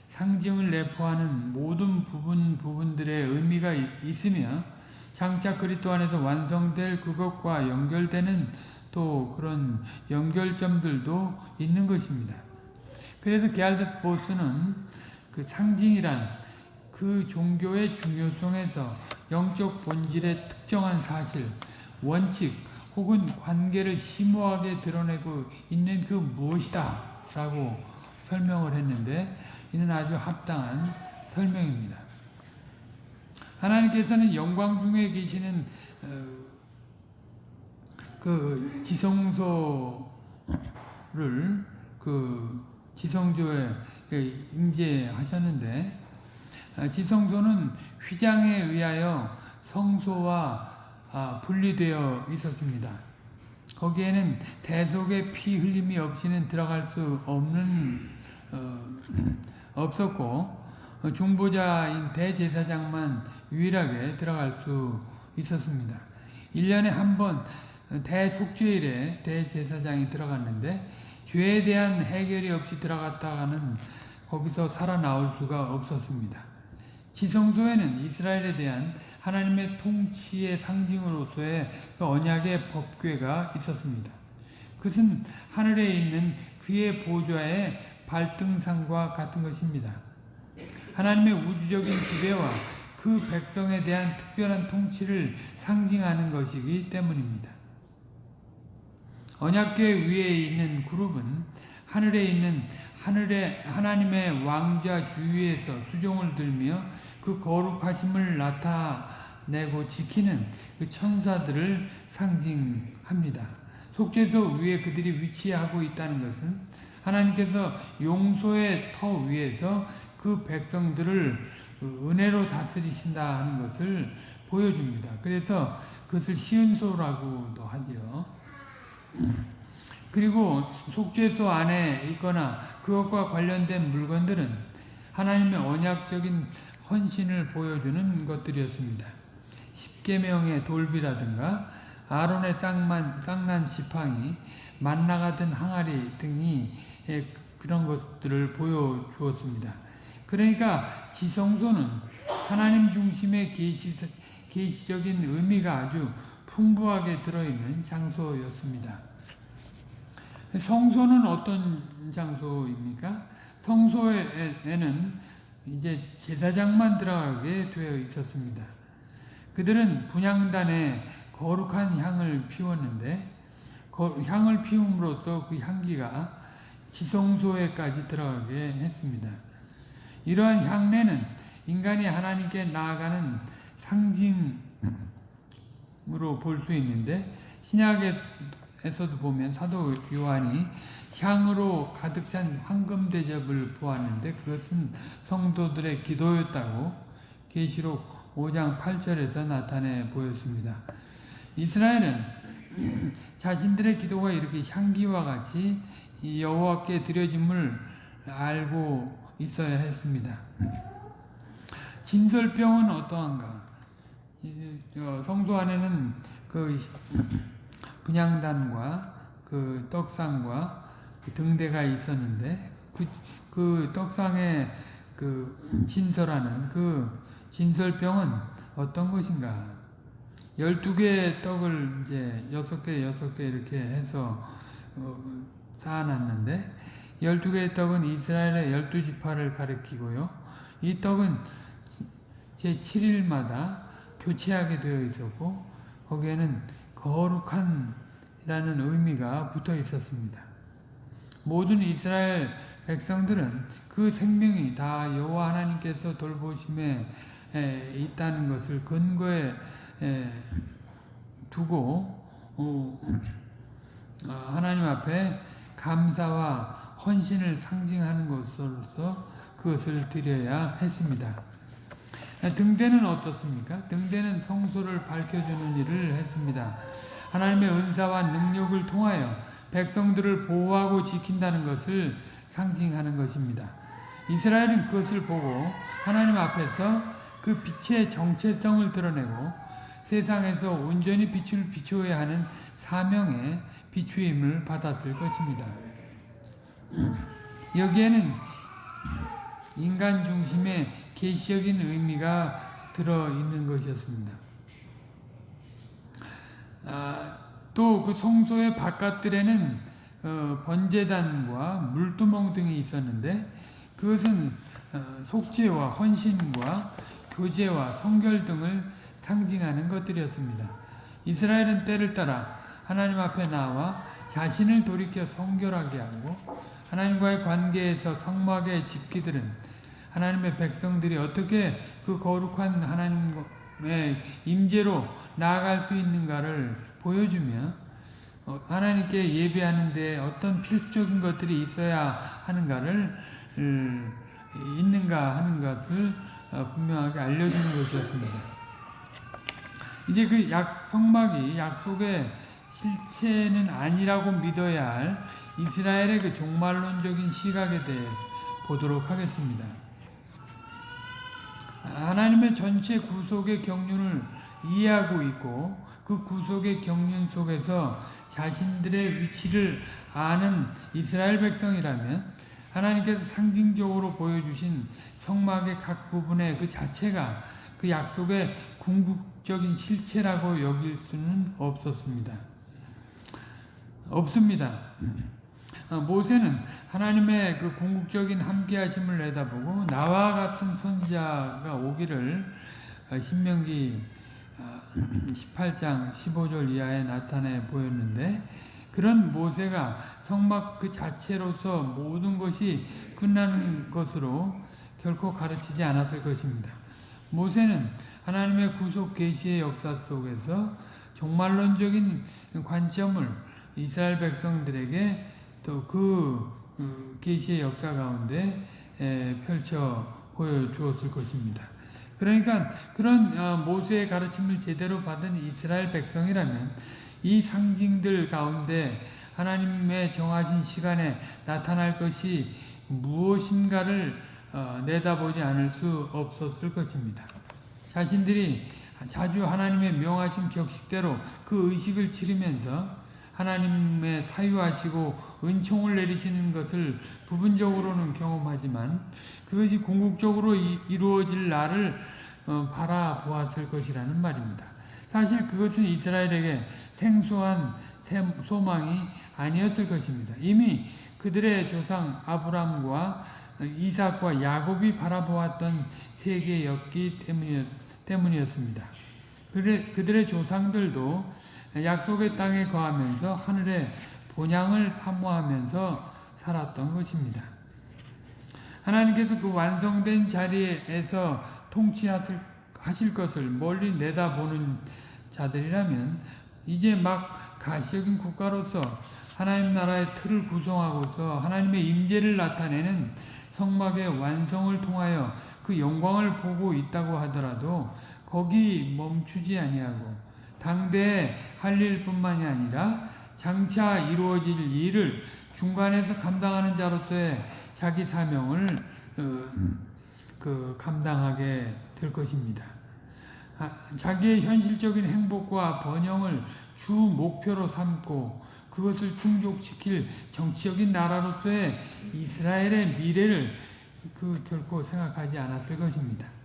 상징을 내포하는 모든 부분 부분들의 의미가 있으며 장차 그리스도 안에서 완성될 그것과 연결되는 또 그런 연결점들도 있는 것입니다. 그래서 게알데스 보스는 그 상징이란 그 종교의 중요성에서 영적 본질의 특정한 사실, 원칙 혹은 관계를 심오하게 드러내고 있는 그 무엇이다 라고 설명을 했는데 이는 아주 합당한 설명입니다. 하나님께서는 영광 중에 계시는 어, 그 지성소를 그 지성조에 임재하셨는데 어, 지성소는 휘장에 의하여 성소와 아, 분리되어 있었습니다. 거기에는 대속의 피 흘림이 없이는 들어갈 수 없는 어, 없었고 중보자인 대제사장만 유일하게 들어갈 수 있었습니다. 1년에 한 번 대속죄일에 대제사장이 들어갔는데 죄에 대한 해결이 없이 들어갔다가는 거기서 살아나올 수가 없었습니다. 지성소에는 이스라엘에 대한 하나님의 통치의 상징으로서의 그 언약의 법궤가 있었습니다. 그것은 하늘에 있는 그의 보좌의 발등상과 같은 것입니다. 하나님의 우주적인 지배와 그 백성에 대한 특별한 통치를 상징하는 것이기 때문입니다. 언약궤 위에 있는 그룹은 하늘에 있는 하늘의 하나님의 왕자 주위에서 수종을 들며 그 거룩하심을 나타내고 지키는 그 천사들을 상징합니다. 속죄소 위에 그들이 위치하고 있다는 것은 하나님께서 용소의 터 위에서 그 백성들을 은혜로 다스리신다 하는 것을 보여줍니다. 그래서 그것을 시은소라고도 하죠. 그리고 속죄소 안에 있거나 그것과 관련된 물건들은 하나님의 언약적인 헌신을 보여주는 것들이었습니다. 십계명의 돌비라든가 아론의 쌍만, 쌍난 지팡이, 만나가든 항아리 등이 그런 것들을 보여주었습니다. 그러니까 지성소는 하나님 중심의 계시, 계시적인 의미가 아주 풍부하게 들어있는 장소였습니다. 성소는 어떤 장소입니까? 성소에는 이제 제사장만 들어가게 되어 있었습니다. 그들은 분향단에 거룩한 향을 피웠는데 향을 피움으로써 그 향기가 지성소에까지 들어가게 했습니다. 이러한 향내는 인간이 하나님께 나아가는 상징으로 볼 수 있는데 신약 에서도 보면 사도 요한이 향으로 가득 찬 황금 대접을 보았는데 그것은 성도들의 기도였다고 계시록 5장 8절에서 나타내 보였습니다. 이스라엘은 자신들의 기도가 이렇게 향기와 같이 여호와께 드려짐을 알고 있어야 했습니다. 진설병은 어떠한가? 성소 안에는 그 분양단과 그 떡상과 그 등대가 있었는데 그, 그 떡상에 그 진설하는 그 진설병은 어떤 것인가? 12개의 떡을 이제 6개, 6개 이렇게 해서 어, 쌓아놨는데 12개의 떡은 이스라엘의 12지파를 가리키고요. 이 떡은 제 7일마다 교체하게 되어 있었고 거기에는 거룩한 이라는 의미가 붙어 있었습니다. 모든 이스라엘 백성들은 그 생명이 다 여호와 하나님께서 돌보심에 있다는 것을 근거에 두고 어, 어, 하나님 앞에 감사와 헌신을 상징하는 것으로서 그것을 드려야 했습니다. 등대는 어떻습니까? 등대는 성소를 밝혀주는 일을 했습니다. 하나님의 은사와 능력을 통하여 백성들을 보호하고 지킨다는 것을 상징하는 것입니다. 이스라엘은 그것을 보고 하나님 앞에서 그 빛의 정체성을 드러내고 세상에서 온전히 빛을 비추어야 하는 사명의 비추임을 받았을 것입니다. 여기에는 인간 중심의 계시적인 의미가 들어있는 것이었습니다. 아, 또그 성소의 바깥들에는 어, 번제단과 물두멍 등이 있었는데 그것은 어, 속죄와 헌신과 교제와 성결 등을 상징하는 것들이었습니다. 이스라엘은 때를 따라 하나님 앞에 나와 자신을 돌이켜 성결하게 하고 하나님과의 관계에서 성막의 집기들은 하나님의 백성들이 어떻게 그 거룩한 하나님의 임재로 나아갈 수 있는가를 보여주며 어, 하나님께 예배하는 데 어떤 필수적인 것들이 있어야 하는가를 음, 있는가 하는 것을 어, 분명하게 알려주는 것이었습니다. 이제 그 약, 성막이 약속의 실체는 아니라고 믿어야 할 이스라엘의 그 종말론적인 시각에 대해 보도록 하겠습니다. 하나님의 전체 구속의 경륜을 이해하고 있고 그 구속의 경륜 속에서 자신들의 위치를 아는 이스라엘 백성이라면 하나님께서 상징적으로 보여주신 성막의 각 부분의 그 자체가 그 약속의 궁극적인 실체라고 여길 수는 없었습니다. 없습니다. 어, 모세는 하나님의 그 궁극적인 함께하심을 내다보고 나와 같은 선지자가 오기를 어, 신명기 18장 15절 이하에 나타내 보였는데 그런 모세가 성막 그 자체로서 모든 것이 끝나는 것으로 결코 가르치지 않았을 것입니다. 모세는 하나님의 구속 계시의 역사 속에서 종말론적인 관점을 이스라엘 백성들에게 또그 그 계시의 역사 가운데 펼쳐 보여주었을 것입니다. 그러니까 그런 어, 모세의 가르침을 제대로 받은 이스라엘 백성이라면 이 상징들 가운데 하나님의 정하신 시간에 나타날 것이 무엇인가를 어, 내다보지 않을 수 없었을 것입니다. 자신들이 자주 하나님의 명하신 격식대로 그 의식을 치르면서 하나님의 사유하시고 은총을 내리시는 것을 부분적으로는 경험하지만 그것이 궁극적으로 이루어질 날을 어, 바라보았을 것이라는 말입니다. 사실 그것은 이스라엘에게 생소한 소망이 아니었을 것입니다. 이미 그들의 조상 아브람과 이삭과 야곱이 바라보았던 세계였기 때문이었습니다. 그들의 조상들도 약속의 땅에 거하면서 하늘의 본향을 사모하면서 살았던 것입니다. 하나님께서 그 완성된 자리에서 통치하실 것을 멀리 내다보는 자들이라면 이제 막 가시적인 국가로서 하나님 나라의 틀을 구성하고서 하나님의 임재를 나타내는 성막의 완성을 통하여 그 영광을 보고 있다고 하더라도 거기 멈추지 아니하고 당대에 할 일뿐만이 아니라 장차 이루어질 일을 중간에서 감당하는 자로서의 자기 사명을 어, 그 감당하게 될 것입니다. 아, 자기의 현실적인 행복과 번영을 주 목표로 삼고 그것을 충족시킬 정치적인 나라로서의 이스라엘의 미래를 그 결코 생각하지 않았을 것입니다.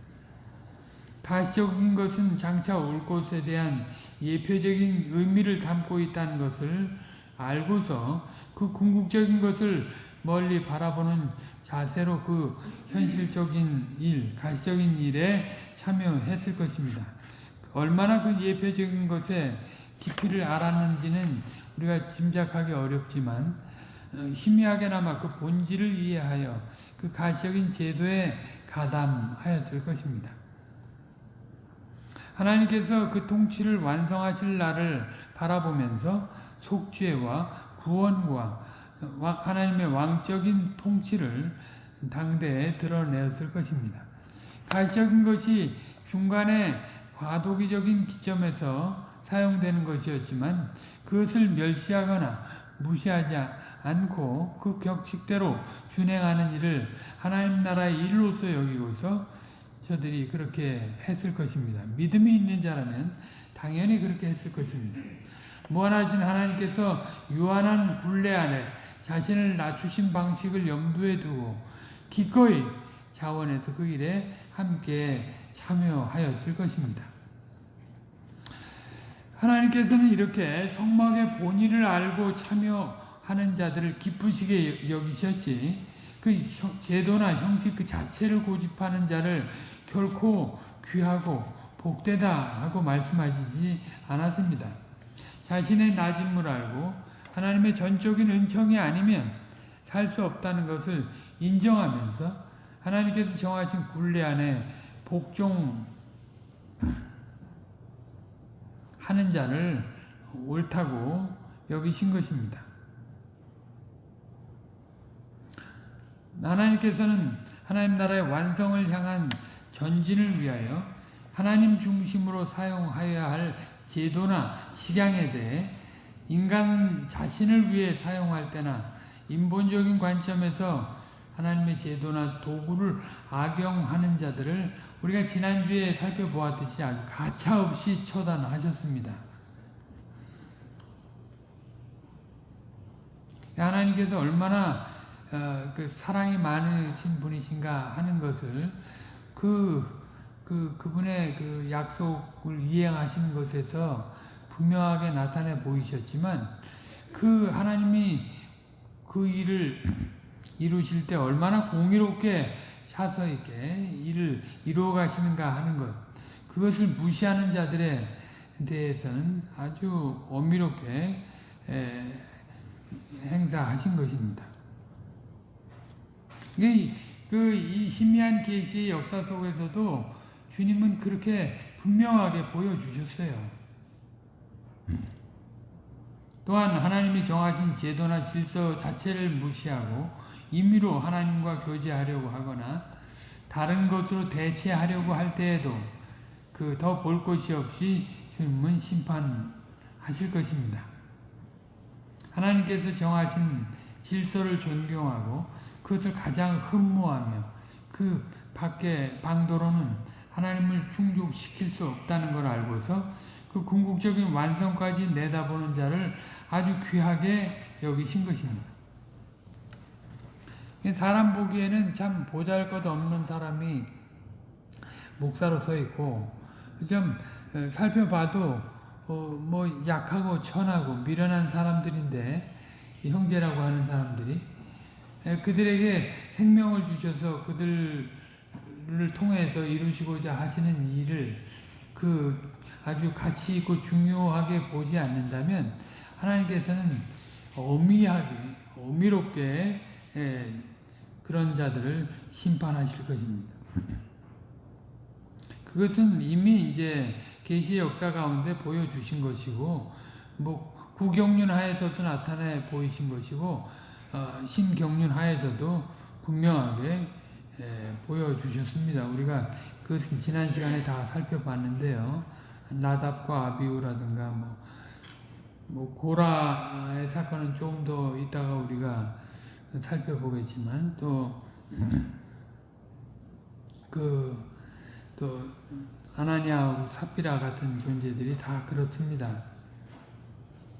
가시적인 것은 장차 올 것에 대한 예표적인 의미를 담고 있다는 것을 알고서 그 궁극적인 것을 멀리 바라보는 자세로 그 현실적인 일, 가시적인 일에 참여했을 것입니다. 얼마나 그 예표적인 것에 깊이를 알았는지는 우리가 짐작하기 어렵지만 어, 희미하게나마 그 본질을 이해하여 그 가시적인 제도에 가담하였을 것입니다. 하나님께서 그 통치를 완성하실 날을 바라보면서 속죄와 구원과 하나님의 왕적인 통치를 당대에 드러내었을 것입니다. 가시적인 것이 중간에 과도기적인 기점에서 사용되는 것이었지만 그것을 멸시하거나 무시하지 않고 그 격식대로 준행하는 일을 하나님 나라의 일로서 여기고서 저들이 그렇게 했을 것입니다. 믿음이 있는 자라면 당연히 그렇게 했을 것입니다. 무한하신 하나님께서 유한한 굴레 안에 자신을 낮추신 방식을 염두에 두고 기꺼이 자원해서 그 일에 함께 참여하였을 것입니다. 하나님께서는 이렇게 성막의 본의를 알고 참여하는 자들을 기쁘시게 여기셨지 그 제도나 형식 그 자체를 고집하는 자를 결코 귀하고 복되다 하고 말씀하시지 않았습니다. 자신의 낮음을 알고 하나님의 전적인 은총이 아니면 살 수 없다는 것을 인정하면서 하나님께서 정하신 굴레 안에 복종 하는 자를 옳다고 여기신 것입니다. 하나님께서는 하나님 나라의 완성을 향한 전진을 위하여 하나님 중심으로 사용하여야 할 제도나 식양에 대해 인간 자신을 위해 사용할 때나 인본적인 관점에서 하나님의 제도나 도구를 악용하는 자들을 우리가 지난주에 살펴보았듯이 아주 가차없이 처단하셨습니다. 하나님께서 얼마나 어, 그 사랑이 많으신 분이신가 하는 것을 그, 그, 그분의 그 약속을 이행하시는 것에서 분명하게 나타내 보이셨지만 그 하나님이 그 일을 이루실 때 얼마나 공의롭게 차서 있게 일을 이루어 가시는가 하는 것 그것을 무시하는 자들에 대해서는 아주 엄밀하게 에, 행사하신 것입니다. 이, 그, 이 희미한 계시의 역사 속에서도 주님은 그렇게 분명하게 보여주셨어요. 또한 하나님이 정하신 제도나 질서 자체를 무시하고 임의로 하나님과 교제하려고 하거나 다른 것으로 대체하려고 할 때에도 그 더 볼 것이 없이 주님은 심판하실 것입니다. 하나님께서 정하신 질서를 존경하고 그것을 가장 흠모하며 그 밖에 방도로는 하나님을 충족시킬 수 없다는 걸 알고서 그 궁극적인 완성까지 내다보는 자를 아주 귀하게 여기신 것입니다. 사람 보기에는 참 보잘것없는 사람이 목사로 서 있고 좀 살펴봐도 어 뭐 약하고 천하고 미련한 사람들인데 형제라고 하는 사람들이 그들에게 생명을 주셔서 그들을 통해서 이루시고자 하시는 일을 그 아주 가치 있고 중요하게 보지 않는다면 하나님께서는 엄미하게 엄밀롭게 그런 자들을 심판하실 것입니다. 그것은 이미 이제 계시의 역사 가운데 보여주신 것이고 뭐 구경륜 하에서도 나타내 보이신 것이고 어, 신경륜 하에서도 분명하게 에, 보여주셨습니다. 우리가 그것은 지난 시간에 다 살펴봤는데요. 나답과 아비우라든가 뭐, 뭐 고라의 사건은 조금 더 이따가 우리가 살펴보겠지만 또 그, 또, 아나니아하고 삽비라 같은 존재들이 다 그렇습니다.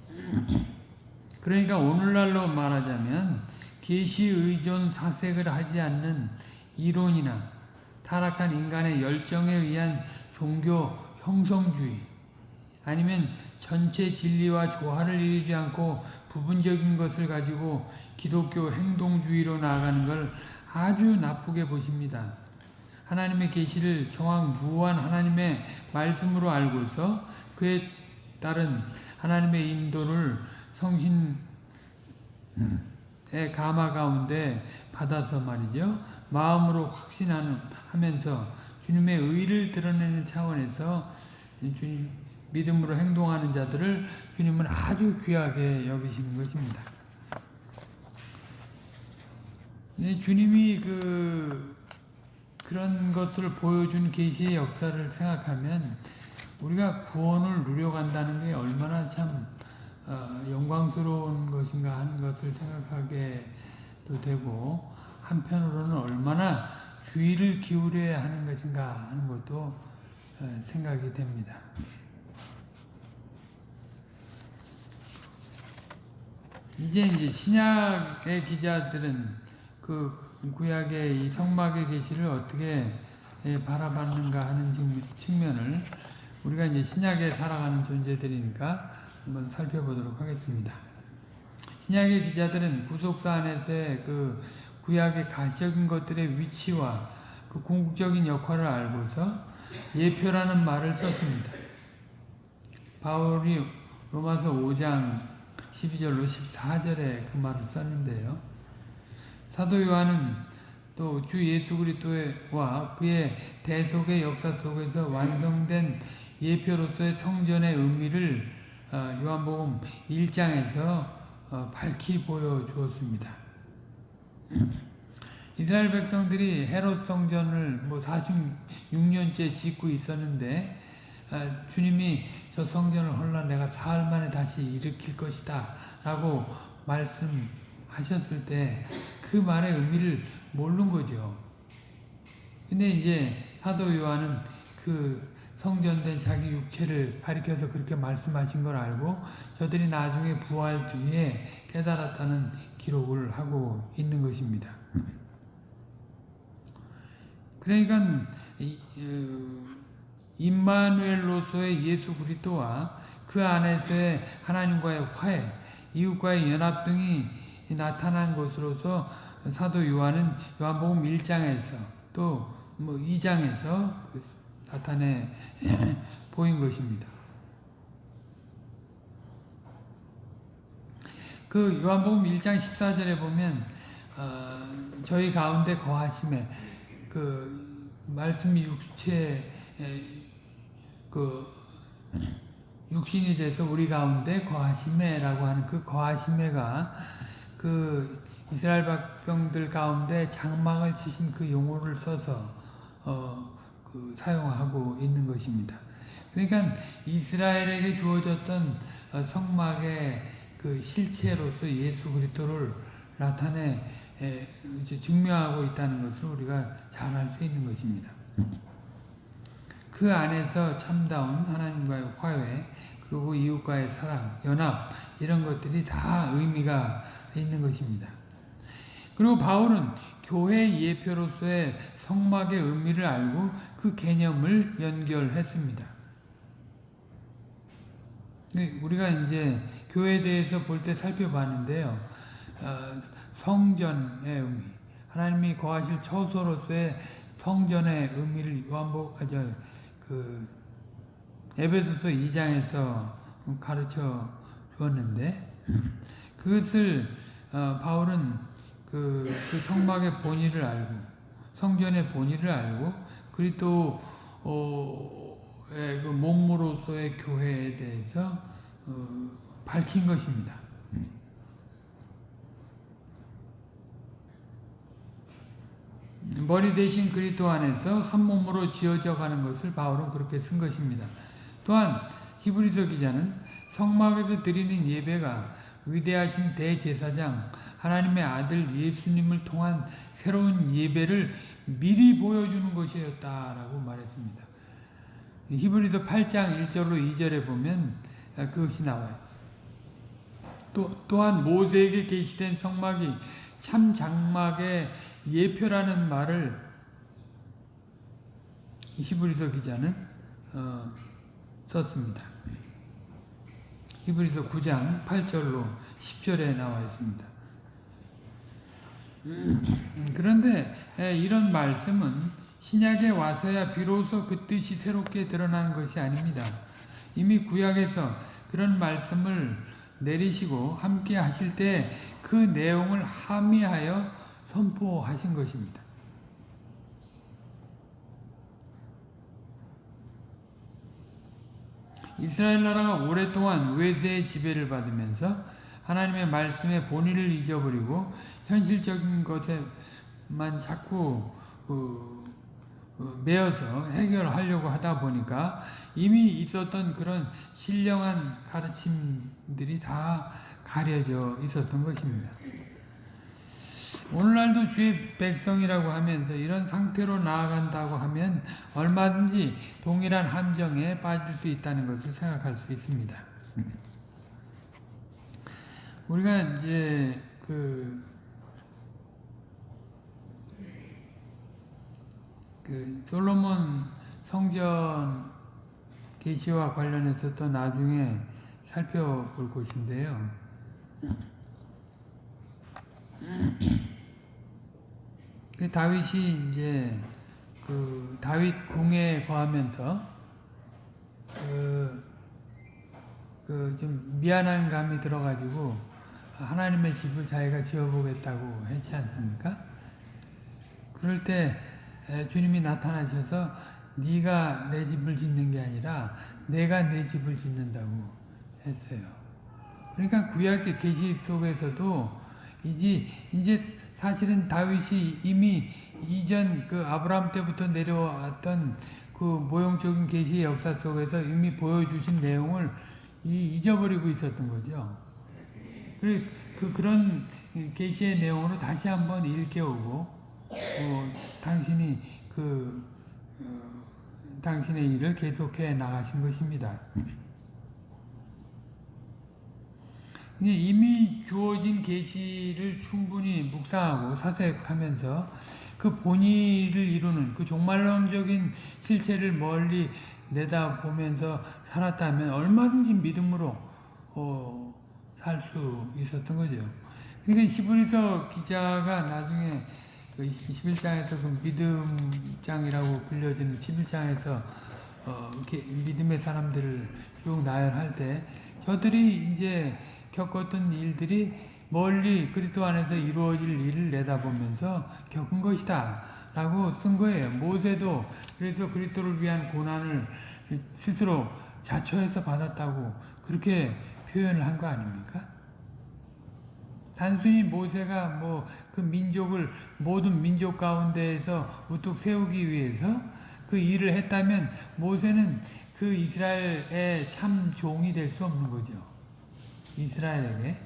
그러니까 오늘날로 말하자면 계시 의존 사색을 하지 않는 이론이나 타락한 인간의 열정에 의한 종교 형성주의 아니면 전체 진리와 조화를 이루지 않고 부분적인 것을 가지고 기독교 행동주의로 나아가는 걸 아주 나쁘게 보십니다. 하나님의 계시를 정확 무한 하나님의 말씀으로 알고서 그에 따른 하나님의 인도를 성신의 감화 가운데 받아서 말이죠. 마음으로 확신하는 하면서 주님의 의를 드러내는 차원에서 주님 믿음으로 행동하는 자들을 주님은 아주 귀하게 여기시는 것입니다. 주님이 그 그런 것들을 보여준 계시의 역사를 생각하면 우리가 구원을 누려간다는 게 얼마나 참 어, 영광스러운 것인가 하는 것을 생각하게 도 되고 한편으로는 얼마나 주의를 기울여야 하는 것인가 하는 것도 어, 생각이 됩니다. 이제 이제 신약의 기자들은 그 구약의 이 성막의 계시를 어떻게 바라봤는가 하는 측면을 우리가 이제 신약에 살아가는 존재들이니까 한번 살펴보도록 하겠습니다. 신약의 기자들은 구속사 안에서의 그 구약의 가시적인 것들의 위치와 그 궁극적인 역할을 알고서 예표라는 말을 썼습니다. 바울이 로마서 5장 12절로 14절에 그 말을 썼는데요. 사도 요한은 또 주 예수 그리스도와 그의 대속의 역사 속에서 완성된 예표로서의 성전의 의미를 어, 요한복음 1장에서 어, 밝히 보여주었습니다. 이스라엘 백성들이 헤롯 성전을 뭐 46년째 짓고 있었는데 어, 주님이 저 성전을 홀라 내가 사흘 만에 다시 일으킬 것이다 라고 말씀하셨을 때 그 말의 의미를 모르는 거죠. 근데 이제 사도 요한은 그 성전된 자기 육체를 가리켜서 그렇게 말씀하신 걸 알고 저들이 나중에 부활 뒤에 깨달았다는 기록을 하고 있는 것입니다. 그러니까 이, 어, 임마누엘로서의 예수 그리스도와 그 안에서의 하나님과의 화해, 이웃과의 연합 등이 나타난 것으로서 사도 요한은 요한복음 1장에서 또 뭐 2장에서 나타내 보인 것입니다. 그 요한복음 1장 14절에 보면 어, 저희 가운데 거하심에 그 말씀이 육체 그 육신이 돼서 우리 가운데 거하심에라고 하는 그 거하심에가 그 이스라엘 백성들 가운데 장막을 치신 그 용어를 써서 어, 그 사용하고 있는 것입니다. 그러니까 이스라엘에게 주어졌던 어, 성막의 그 실체로서 예수 그리스도를 나타내 증명하고 있다는 것을 우리가 잘 알 수 있는 것입니다. 그 안에서 참다운 하나님과의 화해 그리고 이웃과의 사랑, 연합 이런 것들이 다 의미가 있는 것입니다. 그리고 바울은 교회 예표로서의 성막의 의미를 알고 그 개념을 연결했습니다. 네, 우리가 이제 교회에 대해서 볼 때 살펴봤는데요. 어, 성전의 의미, 하나님이 거하실 처소로서의 성전의 의미를 요한복, 아, 저, 그, 에베소서 2장에서 가르쳐 주었는데, 그것을, 어, 바울은 그, 그 성막의 본의를 알고, 성전의 본의를 알고, 그리고 어, 그 몸으로서의 교회에 대해서 어, 밝힌 것입니다. 머리 대신 그리스도 안에서 한 몸으로 지어져 가는 것을 바울은 그렇게 쓴 것입니다. 또한 히브리서 기자는 성막에서 드리는 예배가 위대하신 대제사장 하나님의 아들 예수님을 통한 새로운 예배를 미리 보여주는 것이었다라고 말했습니다. 히브리서 8장 1절로 2절에 보면 그것이 나와요. 또, 또한 모세에게 계시된 성막이 참 장막의 예표라는 말을 히브리서 기자는 어, 썼습니다. 히브리서 9장 8절로 10절에 나와 있습니다. 그런데 이런 말씀은 신약에 와서야 비로소 그 뜻이 새롭게 드러난 것이 아닙니다. 이미 구약에서 그런 말씀을 내리시고 함께 하실 때 그 내용을 함의하여 선포하신 것입니다. 이스라엘 나라가 오랫동안 외세의 지배를 받으면서 하나님의 말씀의 본의를 잊어버리고 현실적인 것에만 자꾸 그, 그 매어서 해결하려고 하다 보니까 이미 있었던 그런 신령한 가르침들이 다 가려져 있었던 것입니다. 오늘날도 주의 백성이라고 하면서 이런 상태로 나아간다고 하면 얼마든지 동일한 함정에 빠질 수 있다는 것을 생각할 수 있습니다. 우리가 이제 그, 그 솔로몬 성전 계시와 관련해서 또 나중에 살펴볼 것인데요. 그 다윗이 이제 그 다윗 궁에 거하면서 그, 그 좀 미안한 감이 들어가지고 하나님의 집을 자기가 지어보겠다고 했지 않습니까? 그럴 때 주님이 나타나셔서 네가 내 집을 짓는 게 아니라 내가 내 집을 짓는다고 했어요. 그러니까 구약의 계시 속에서도 이제 이제 사실은 다윗이 이미 이전 그 아브라함 때부터 내려왔던 그 모형적인 계시의 역사 속에서 이미 보여주신 내용을 잊어버리고 있었던 거죠. 그, 그 그런 계시의 내용으로 다시 한번 일깨우고 어, 당신이 그 어, 당신의 일을 계속해 나가신 것입니다. 이미 주어진 계시를 충분히 묵상하고 사색하면서 그 본의를 이루는 그 종말론적인 실체를 멀리 내다보면서 살았다면 얼마든지 믿음으로 어, 살 수 있었던 거죠. 그러니까 히브리서 기자가 나중에 그 11장에서 그 믿음장이라고 불려지는 11장에서 어, 이렇게 믿음의 사람들을 쭉 나열할 때 저들이 이제 겪었던 일들이 멀리 그리스도 안에서 이루어질 일을 내다보면서 겪은 것이다 라고 쓴 거예요. 모세도 그래서 그리스도를 위한 고난을 스스로 자처해서 받았다고 그렇게 표현을 한 거 아닙니까? 단순히 모세가 뭐 그 민족을 모든 민족 가운데에서 우뚝 세우기 위해서 그 일을 했다면 모세는 그 이스라엘의 참 종이 될 수 없는 거죠. 이스라엘에게.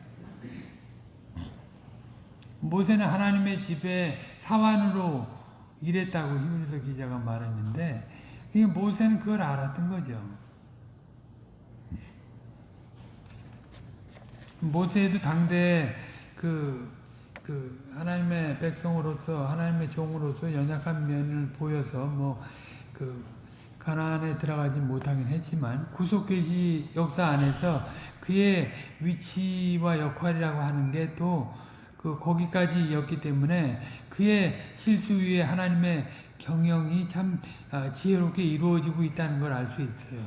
모세는 하나님의 집에 사환으로 일했다고 히브리서 기자가 말했는데 모세는 그걸 알았던 거죠. 모세도 당대 그, 그 하나님의 백성으로서 하나님의 종으로서 연약한 면을 보여서 뭐 그 가나안에 들어가지 못하긴 했지만 구속 계시 역사 안에서 그의 위치와 역할이라고 하는 게 또 그 거기까지였기 때문에 그의 실수 위에 하나님의 경영이 참 지혜롭게 이루어지고 있다는 걸 알 수 있어요.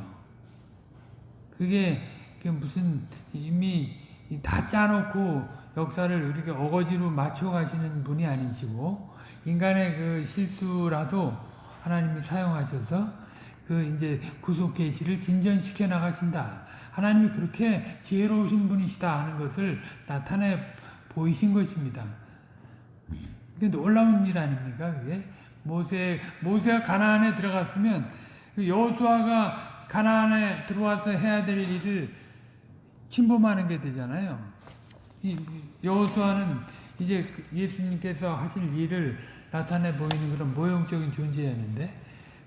그게 무슨 이미 다 짜놓고 역사를 이렇게 어거지로 맞춰 가시는 분이 아니시고 인간의 그 실수라도 하나님이 사용하셔서 그 이제 구속 계시를 진전시켜 나가신다. 하나님이 그렇게 지혜로우신 분이시다 하는 것을 나타내 보이신 것입니다. 그게 놀라운 일 아닙니까? 그게 모세 모세가 가나안에 들어갔으면 그 여호수아가 가나안에 들어와서 해야 될 일을 침범하는 게 되잖아요. 이 여호수아는 이제 예수님께서 하실 일을 나타내 보이는 그런 모형적인 존재였는데,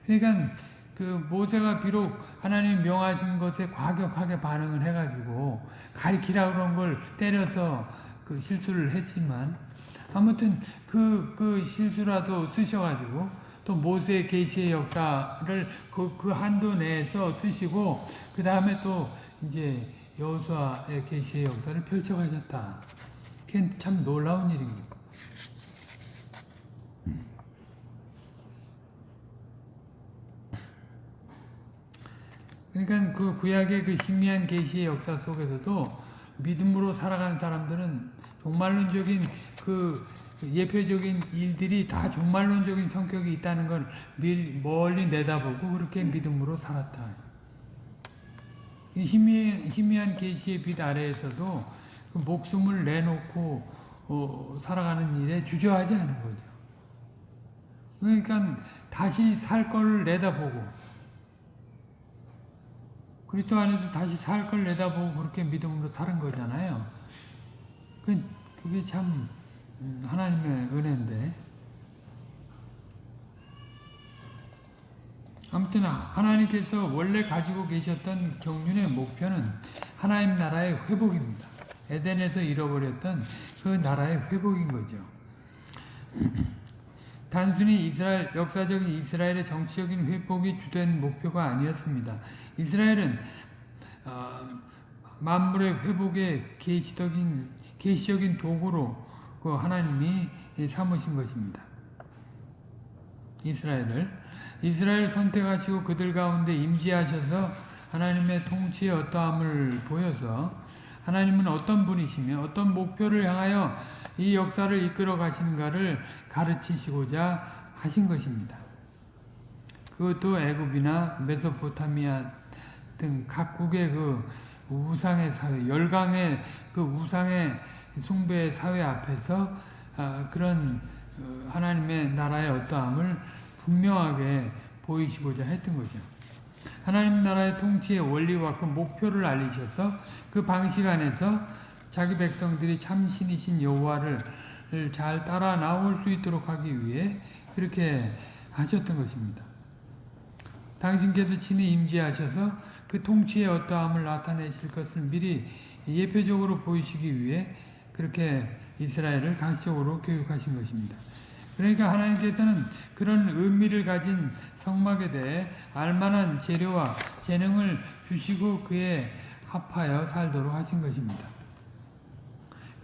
그러니까 그 모세가 비록 하나님 명하신 것에 과격하게 반응을 해가지고 가리키라 그런 걸 때려서 그 실수를 했지만 아무튼 그, 그 실수라도 쓰셔가지고 또 모세 계시의 역사를 그, 그 한도 내에서 쓰시고 그 다음에 또 이제 여호수아의 계시의 역사를 펼쳐가셨다. 그게 참 놀라운 일입니다. 그러니까 그 구약의 그 희미한 계시의 역사 속에서도 믿음으로 살아가는 사람들은 종말론적인 그 예표적인 일들이 다 종말론적인 성격이 있다는 걸 멀리 내다보고 그렇게 믿음으로 살았다. 희미, 희미한 계시의 빛 아래에서도 그 목숨을 내놓고 어, 살아가는 일에 주저하지 않은 거죠. 그러니까 다시 살 거를 내다보고 그리스도 안에서 다시 살 걸 내다보고 그렇게 믿음으로 사는 거잖아요. 그, 그게 참 음, 하나님의 은혜인데 아무튼 하나님께서 원래 가지고 계셨던 경륜의 목표는 하나님 나라의 회복입니다. 에덴에서 잃어버렸던 그 나라의 회복인 거죠. 단순히 이스라엘 역사적인 이스라엘의 정치적인 회복이 주된 목표가 아니었습니다. 이스라엘은 어, 만물의 회복의 계시적인 계시적인 도구로 그 하나님이 삼으신 것입니다. 이스라엘을 이스라엘 선택하시고 그들 가운데 임재하셔서 하나님의 통치의 어떠함을 보여서 하나님은 어떤 분이시며 어떤 목표를 향하여 이 역사를 이끌어 가시는가를 가르치시고자 하신 것입니다. 그것도 애굽이나 메소포타미아 등 각국의 그 우상의 사회, 열강의 그 우상의 숭배 사회 앞에서 아, 그런 어, 하나님의 나라의 어떠함을 분명하게 보이시고자 했던 거죠. 하나님 나라의 통치의 원리와 그 목표를 알리셔서 그 방식 안에서 자기 백성들이 참 신이신 여호와를 잘 따라 나올 수 있도록 하기 위해 그렇게 하셨던 것입니다. 당신께서 친히 임재하셔서 그 통치의 어떠함을 나타내실 것을 미리 예표적으로 보이시기 위해 그렇게 이스라엘을 가시적으로 교육하신 것입니다. 그러니까 하나님께서는 그런 의미를 가진 성막에 대해 알만한 재료와 재능을 주시고 그에 합하여 살도록 하신 것입니다.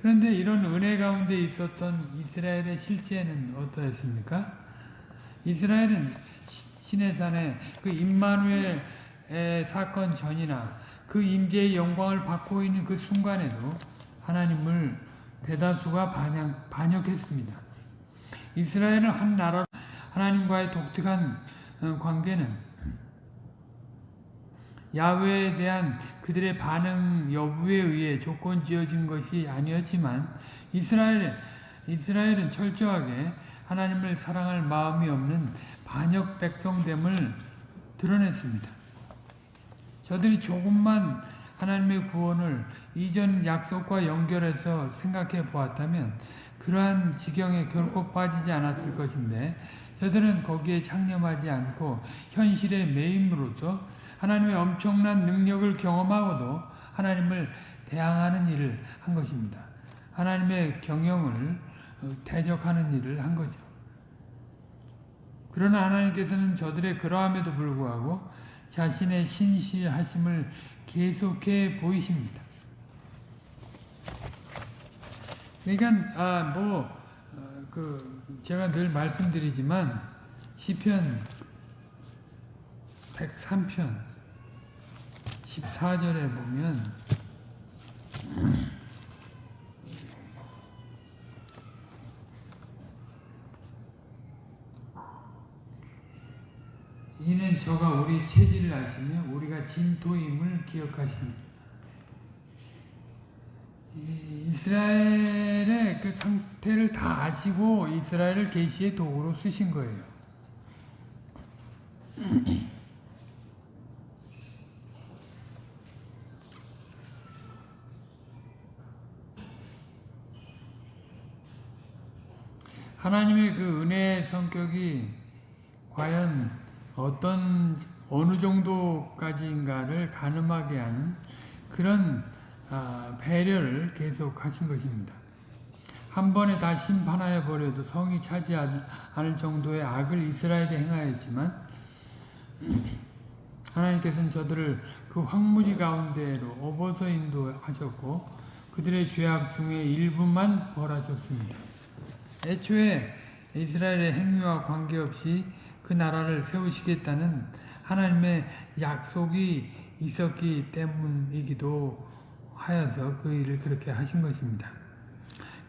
그런데 이런 은혜 가운데 있었던 이스라엘의 실제는 어떠했습니까? 이스라엘은 시내산의 그 임마누엘의 사건 전이나 그 임재의 영광을 받고 있는 그 순간에도 하나님을 대다수가 반역, 반역했습니다. 이스라엘은 한 나라 하나님과의 독특한 어, 관계는 야훼에 대한 그들의 반응 여부에 의해 조건 지어진 것이 아니었지만 이스라엘 이스라엘은 철저하게 하나님을 사랑할 마음이 없는 반역 백성됨을 드러냈습니다. 저들이 조금만 하나님의 구원을 이전 약속과 연결해서 생각해 보았다면 그러한 지경에 결코 빠지지 않았을 것인데 저들은 거기에 창념하지 않고 현실의 매임으로써 하나님의 엄청난 능력을 경험하고도 하나님을 대항하는 일을 한 것입니다. 하나님의 경영을 어, 대적하는 일을 한 거죠. 그러나 하나님께서는 저들의 그러함에도 불구하고 자신의 신실하심을 계속해 보이십니다. 그러니까 아뭐 그 제가 늘 말씀드리지만 시편 103편 14절에 보면 이는 저가 우리 체질을 아시며 우리가 진토임을 기억하십니다. 이스라엘 의 그 상태를 다 아시고 이스라엘을 계시의 도구로 쓰신 거예요. 하나님의 그 은혜의 성격이 과연 어떤 어느 정도까지인가를 가늠하게 하는 그런 아, 배려를 계속 하신 것입니다. 한 번에 다 심판하여 버려도 성이 차지 않을 정도의 악을 이스라엘에 행하였지만 하나님께서는 저들을 그 황무지 가운데로 업어서 인도하셨고 그들의 죄악 중에 일부만 벌하셨습니다. 애초에 이스라엘의 행위와 관계없이 그 나라를 세우시겠다는 하나님의 약속이 있었기 때문이기도 하여서 그 일을 그렇게 하신 것입니다.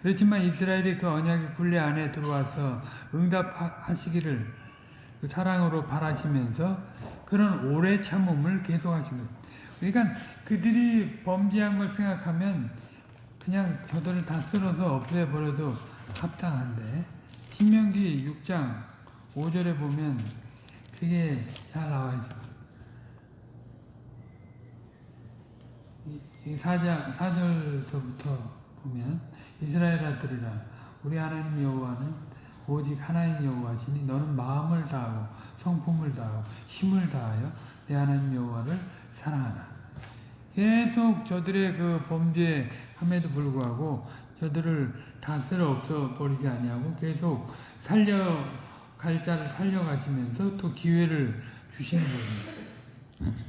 그렇지만 이스라엘이 그 언약의 굴레 안에 들어와서 응답하시기를 그 사랑으로 바라시면서 그런 오래 참음을 계속하신 것. 그러니까 그들이 범죄한 걸 생각하면 그냥 저들을 다 쓸어서 없애버려도 합당한데 신명기 6장 5절에 보면 그게 잘 나와 있어. 이 4장, 4절서부터 보면 이스라엘 아들이라 우리 하나님 여호와는 오직 하나님 여호와시니 너는 마음을 다하고 성품을 다하고 힘을 다하여 내 하나님 여호와를 사랑하라. 계속 저들의 그 범죄함에도 불구하고 저들을 다스려 없어 버리지 아니하고 계속 살려 갈 자를 살려가시면서 또 기회를 주시는 겁니다.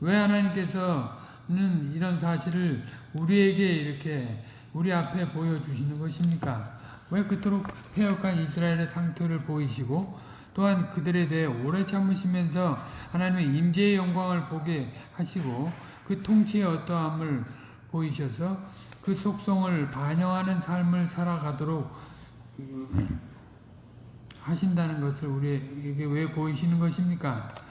왜 하나님께서 는 이런 사실을 우리에게 이렇게 우리 앞에 보여주시는 것입니까? 왜 그토록 폐역한 이스라엘의 상태를 보이시고 또한 그들에 대해 오래 참으시면서 하나님의 임재의 영광을 보게 하시고 그 통치의 어떠함을 보이셔서 그 속성을 반영하는 삶을 살아가도록 하신다는 것을 우리에게 왜 보이시는 것입니까?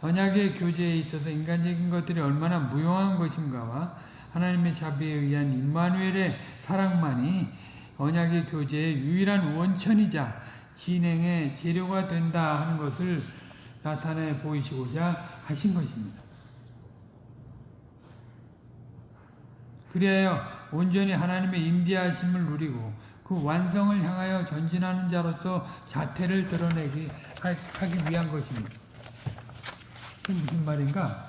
언약의 교제에 있어서 인간적인 것들이 얼마나 무용한 것인가와 하나님의 자비에 의한 임마누엘의 사랑만이 언약의 교제의 유일한 원천이자 진행의 재료가 된다 하는 것을 나타내 보이시고자 하신 것입니다. 그리하여 온전히 하나님의 임재하심을 누리고 그 완성을 향하여 전진하는 자로서 자태를 드러내기 하- 하기 위한 것입니다. 그게 무슨 말인가?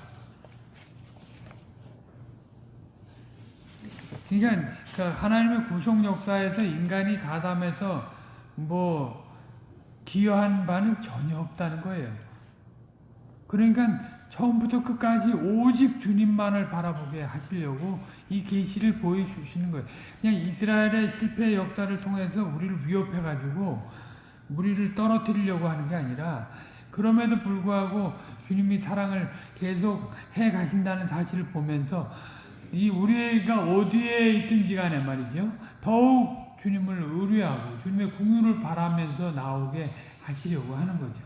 그러니까 그 하나님의 구속 역사에서 인간이 가담해서 뭐 기여한 바는 전혀 없다는 거예요. 그러니까 처음부터 끝까지 오직 주님만을 바라보게 하시려고 이 계시를 보여주시는 거예요. 그냥 이스라엘의 실패 역사를 통해서 우리를 위협해 가지고 우리를 떨어뜨리려고 하는 게 아니라 그럼에도 불구하고 주님이 사랑을 계속 해 가신다는 사실을 보면서 이 우리가 어디에 있든지 간에 말이죠. 더욱 주님을 의뢰하고 주님의 궁유를 바라면서 나오게 하시려고 하는 거죠.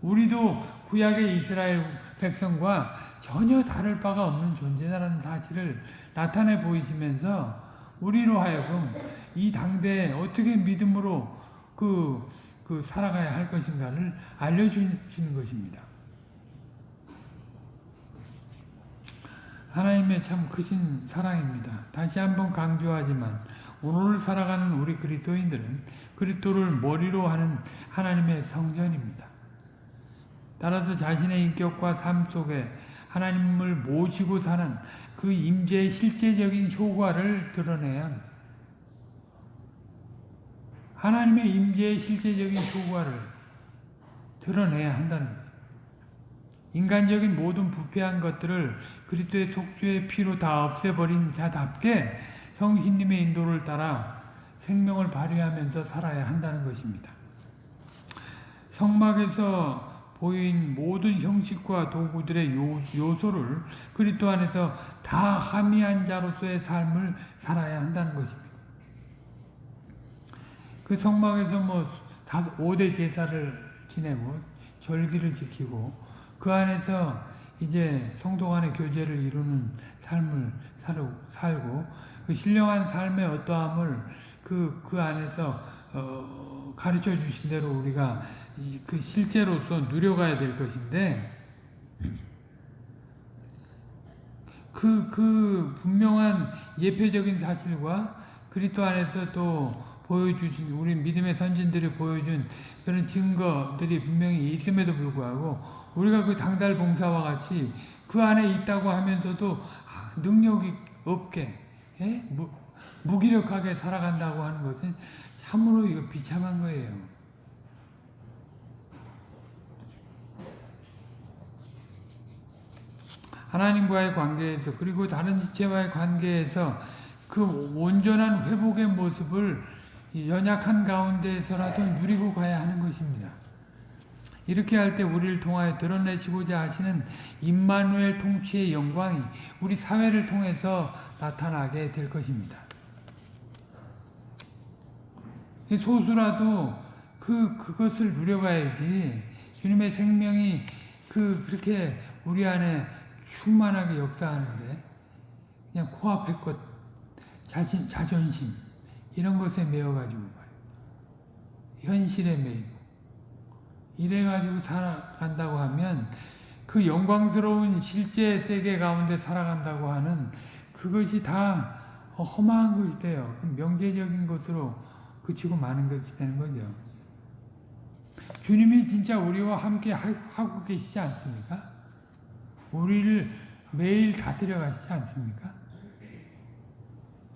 우리도 구약의 이스라엘 백성과 전혀 다를 바가 없는 존재라는 사실을 나타내 보이시면서 우리로 하여금 이 당대에 어떻게 믿음으로 그, 그 살아가야 할 것인가를 알려주시는 것입니다. 하나님의 참 크신 사랑입니다. 다시 한번 강조하지만 오늘 살아가는 우리 그리스도인들은 그리스도를 머리로 하는 하나님의 성전입니다. 따라서 자신의 인격과 삶 속에 하나님을 모시고 사는 그 임재의 실제적인 효과를 드러내야. 하나님의 임재의 실제적인 효과를 드러내야 한다는 거예요. 인간적인 모든 부패한 것들을 그리스도의 속죄의 피로 다 없애버린 자답게 성신님의 인도를 따라 생명을 발휘하면서 살아야 한다는 것입니다. 성막에서 보인 모든 형식과 도구들의 요, 요소를 그리스도 안에서 다 함의한 자로서의 삶을 살아야 한다는 것입니다. 그 성막에서 뭐 다섯 5대 제사를 지내고 절기를 지키고 그 안에서 이제 성도 간의 교제를 이루는 삶을 살고 그 신령한 삶의 어떠함을 그, 그 안에서 어, 가르쳐 주신 대로 우리가 그 실제로서 누려가야 될 것인데 그, 그 분명한 예표적인 사실과 그리스도 안에서 또 보여주신 우리 믿음의 선진들이 보여준 그런 증거들이 분명히 있음에도 불구하고 우리가 그 당달 봉사와 같이 그 안에 있다고 하면서도 능력이 없게 예? 무, 무기력하게 살아간다고 하는 것은 참으로 이거 비참한 거예요. 하나님과의 관계에서 그리고 다른 지체와의 관계에서 그 온전한 회복의 모습을 연약한 가운데에서라도 누리고 가야 하는 것입니다. 이렇게 할 때 우리를 통하여 드러내시고자 하시는 임마누엘 통치의 영광이 우리 사회를 통해서 나타나게 될 것입니다. 소수라도 그 그것을 누려가야지 주님의 생명이 그 그렇게 우리 안에 충만하게 역사하는데 그냥 코앞의 것 자신 자존심 이런 것에 매여 가지고 현실에 매이고 이래가지고 살아간다고 하면 그 영광스러운 실제 세계 가운데 살아간다고 하는 그것이 다 허망한 것이 돼요. 명제적인 것으로 그치고 마는 것이 되는 거죠. 주님이 진짜 우리와 함께 하고 계시지 않습니까? 우리를 매일 다스려 가시지 않습니까?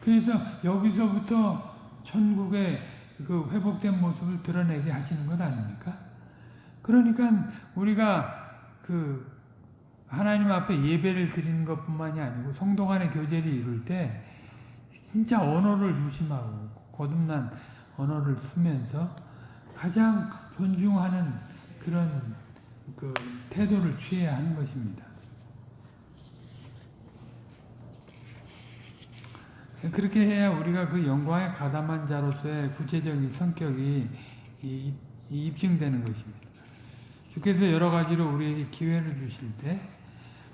그래서 여기서부터 천국의 그 회복된 모습을 드러내게 하시는 것 아닙니까? 그러니까 우리가 그 하나님 앞에 예배를 드리는 것뿐만이 아니고 성도 간의 교제를 이룰 때 진짜 언어를 유심하고 거듭난 언어를 쓰면서 가장 존중하는 그런 그 태도를 취해야 하는 것입니다. 그렇게 해야 우리가 그 영광에 가담한 자로서의 구체적인 성격이 입증되는 것입니다. 주께서 여러 가지로 우리에게 기회를 주실 때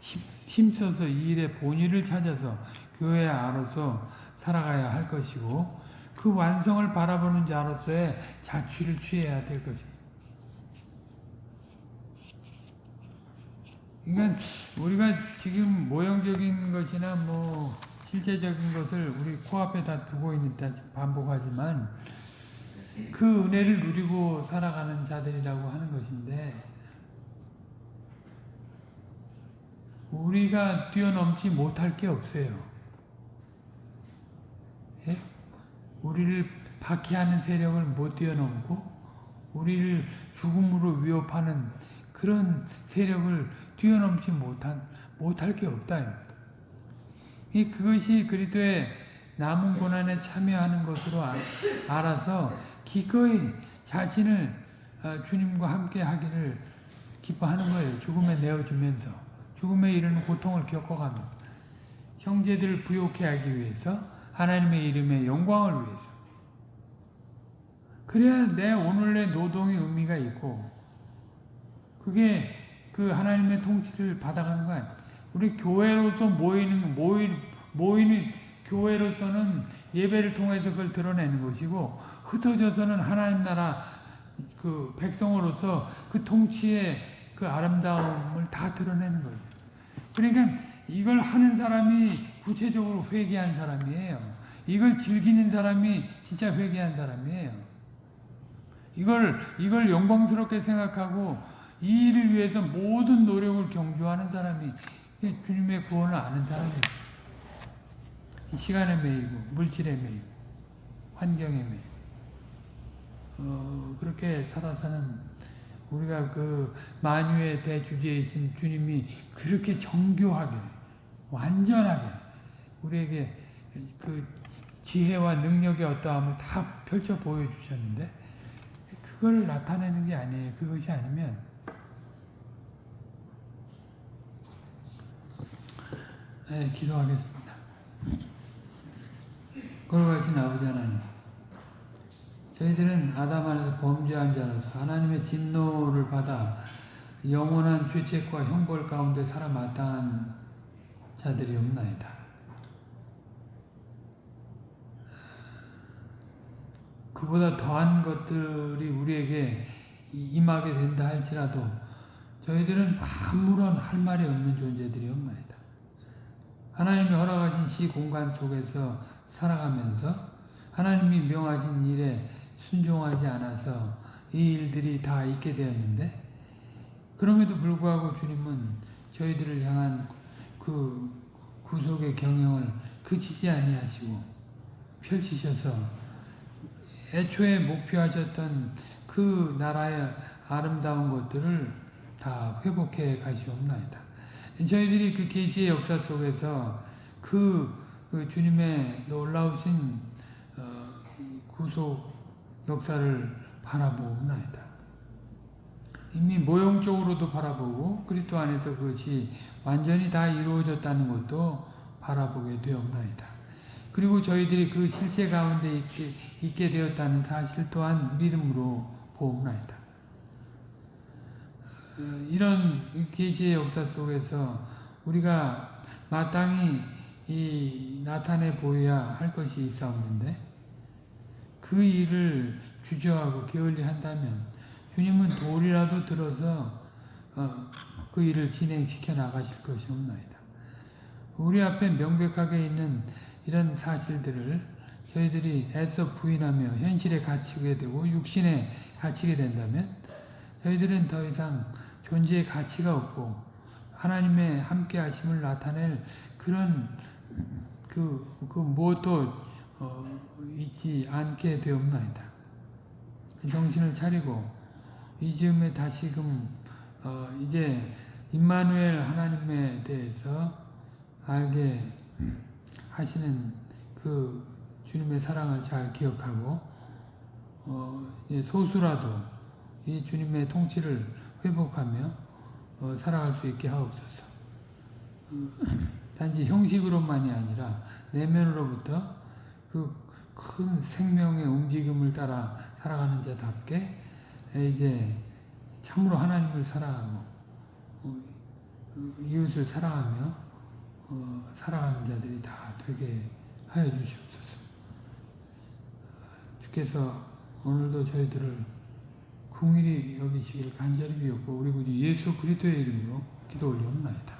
힘써서 이 일의 본의를 찾아서 교회 안으로서 살아가야 할 것이고 그 완성을 바라보는 자로서의 자취를 취해야 될 것입니다. 그러니까 우리가 지금 모형적인 것이나 뭐 실제적인 것을 우리 코앞에 다 두고 있다 반복하지만 그 은혜를 누리고 살아가는 자들이라고 하는 것인데 우리가 뛰어넘지 못할 게 없어요. 예? 우리를 박해하는 세력을 못 뛰어넘고 우리를 죽음으로 위협하는 그런 세력을 뛰어넘지 못한 못할 게 없다. 이 그것이 그리스도의 남은 고난에 참여하는 것으로 아- 알아서 기꺼이 자신을 어, 주님과 함께 하기를 기뻐하는 거예요. 죽음에 내어주면서 죽음에 이르는 고통을 겪어가며 형제들을 부욕해 하기 위해서 하나님의 이름의 영광을 위해서 그래야 내 오늘의 노동의 의미가 있고 그게 그 하나님의 통치를 받아가는 거야. 우리 교회로서 모이는 모이, 모이는 교회로서는 예배를 통해서 그걸 드러내는 것이고 흩어져서는 하나님 나라 그 백성으로서 그 통치의 그 아름다움을 다 드러내는 거예요. 그러니까 이걸 하는 사람이 구체적으로 회개한 사람이에요. 이걸 즐기는 사람이 진짜 회개한 사람이에요. 이걸 이걸 영광스럽게 생각하고 이 일을 위해서 모든 노력을 경주하는 사람이 주님의 구원을 아는 사람이에요. 이 시간에 매이고 물질에 매이고 환경에 매이고 어, 그렇게 살아서는 우리가 그 만유의 대주제이신 주님이 그렇게 정교하게 완전하게 우리에게 그 지혜와 능력의 어떠함을 다 펼쳐 보여주셨는데 그걸 나타내는 게 아니에요. 그것이 아니면 네, 기도하겠습니다. 걸어가신 아버지 하나님 저희들은 아담 안에서 범죄한 자로서 하나님의 진노를 받아 영원한 죄책과 형벌 가운데 살아 마땅한 자들이 없나이다. 그보다 더한 것들이 우리에게 임하게 된다 할지라도 저희들은 아무런 할 말이 없는 존재들이 없나이다. 하나님이 허락하신 시 공간 속에서 살아가면서 하나님이 명하신 일에 순종하지 않아서 이 일들이 다 있게 되었는데 그럼에도 불구하고 주님은 저희들을 향한 그 구속의 경영을 그치지 아니하시고 펼치셔서 애초에 목표하셨던 그 나라의 아름다운 것들을 다 회복해 가시옵나이다. 저희들이 그 계시의 역사 속에서 그, 그 주님의 놀라우신 어, 구속 역사를 바라보옵나이다. 이미 모형적으로도 바라보고 그리스도 안에서 그것이 완전히 다 이루어졌다는 것도 바라보게 되옵나이다. 그리고 저희들이 그 실제 가운데 있게, 있게 되었다는 사실 또한 믿음으로 보옵나이다. 어, 이런 계시의 역사 속에서 우리가 마땅히 이 나타내 보여야 할 것이 있사옵는데 그 일을 주저하고 게을리 한다면 주님은 돌이라도 들어서 어, 그 일을 진행시켜 나가실 것이 없나이다. 우리 앞에 명백하게 있는 이런 사실들을 저희들이 애써 부인하며 현실에 갇히게 되고 육신에 갇히게 된다면 저희들은 더 이상 존재의 가치가 없고 하나님의 함께 하심을 나타낼 그런 그, 그 무엇도 어, 있지 않게 되옵나이다. 정신을 차리고 이 즈음에 다시금 어, 이제 임마누엘 하나님에 대해서 알게 하시는 그 주님의 사랑을 잘 기억하고 어, 소수라도 이 주님의 통치를 회복하며 어, 살아갈 수 있게 하옵소서. 단지 형식으로만이 아니라 내면으로부터 그 큰 생명의 움직임을 따라 살아가는 자답게 이제 참으로 하나님을 사랑하고 어, 이웃을 사랑하며 어, 살아가는 자들이 다 되게 하여 주시옵소서. 주께서 오늘도 저희들을 궁일이 여기시길 간절히 비었고 우리 구주 예수 그리스도의 이름으로 기도 올리옵나이다.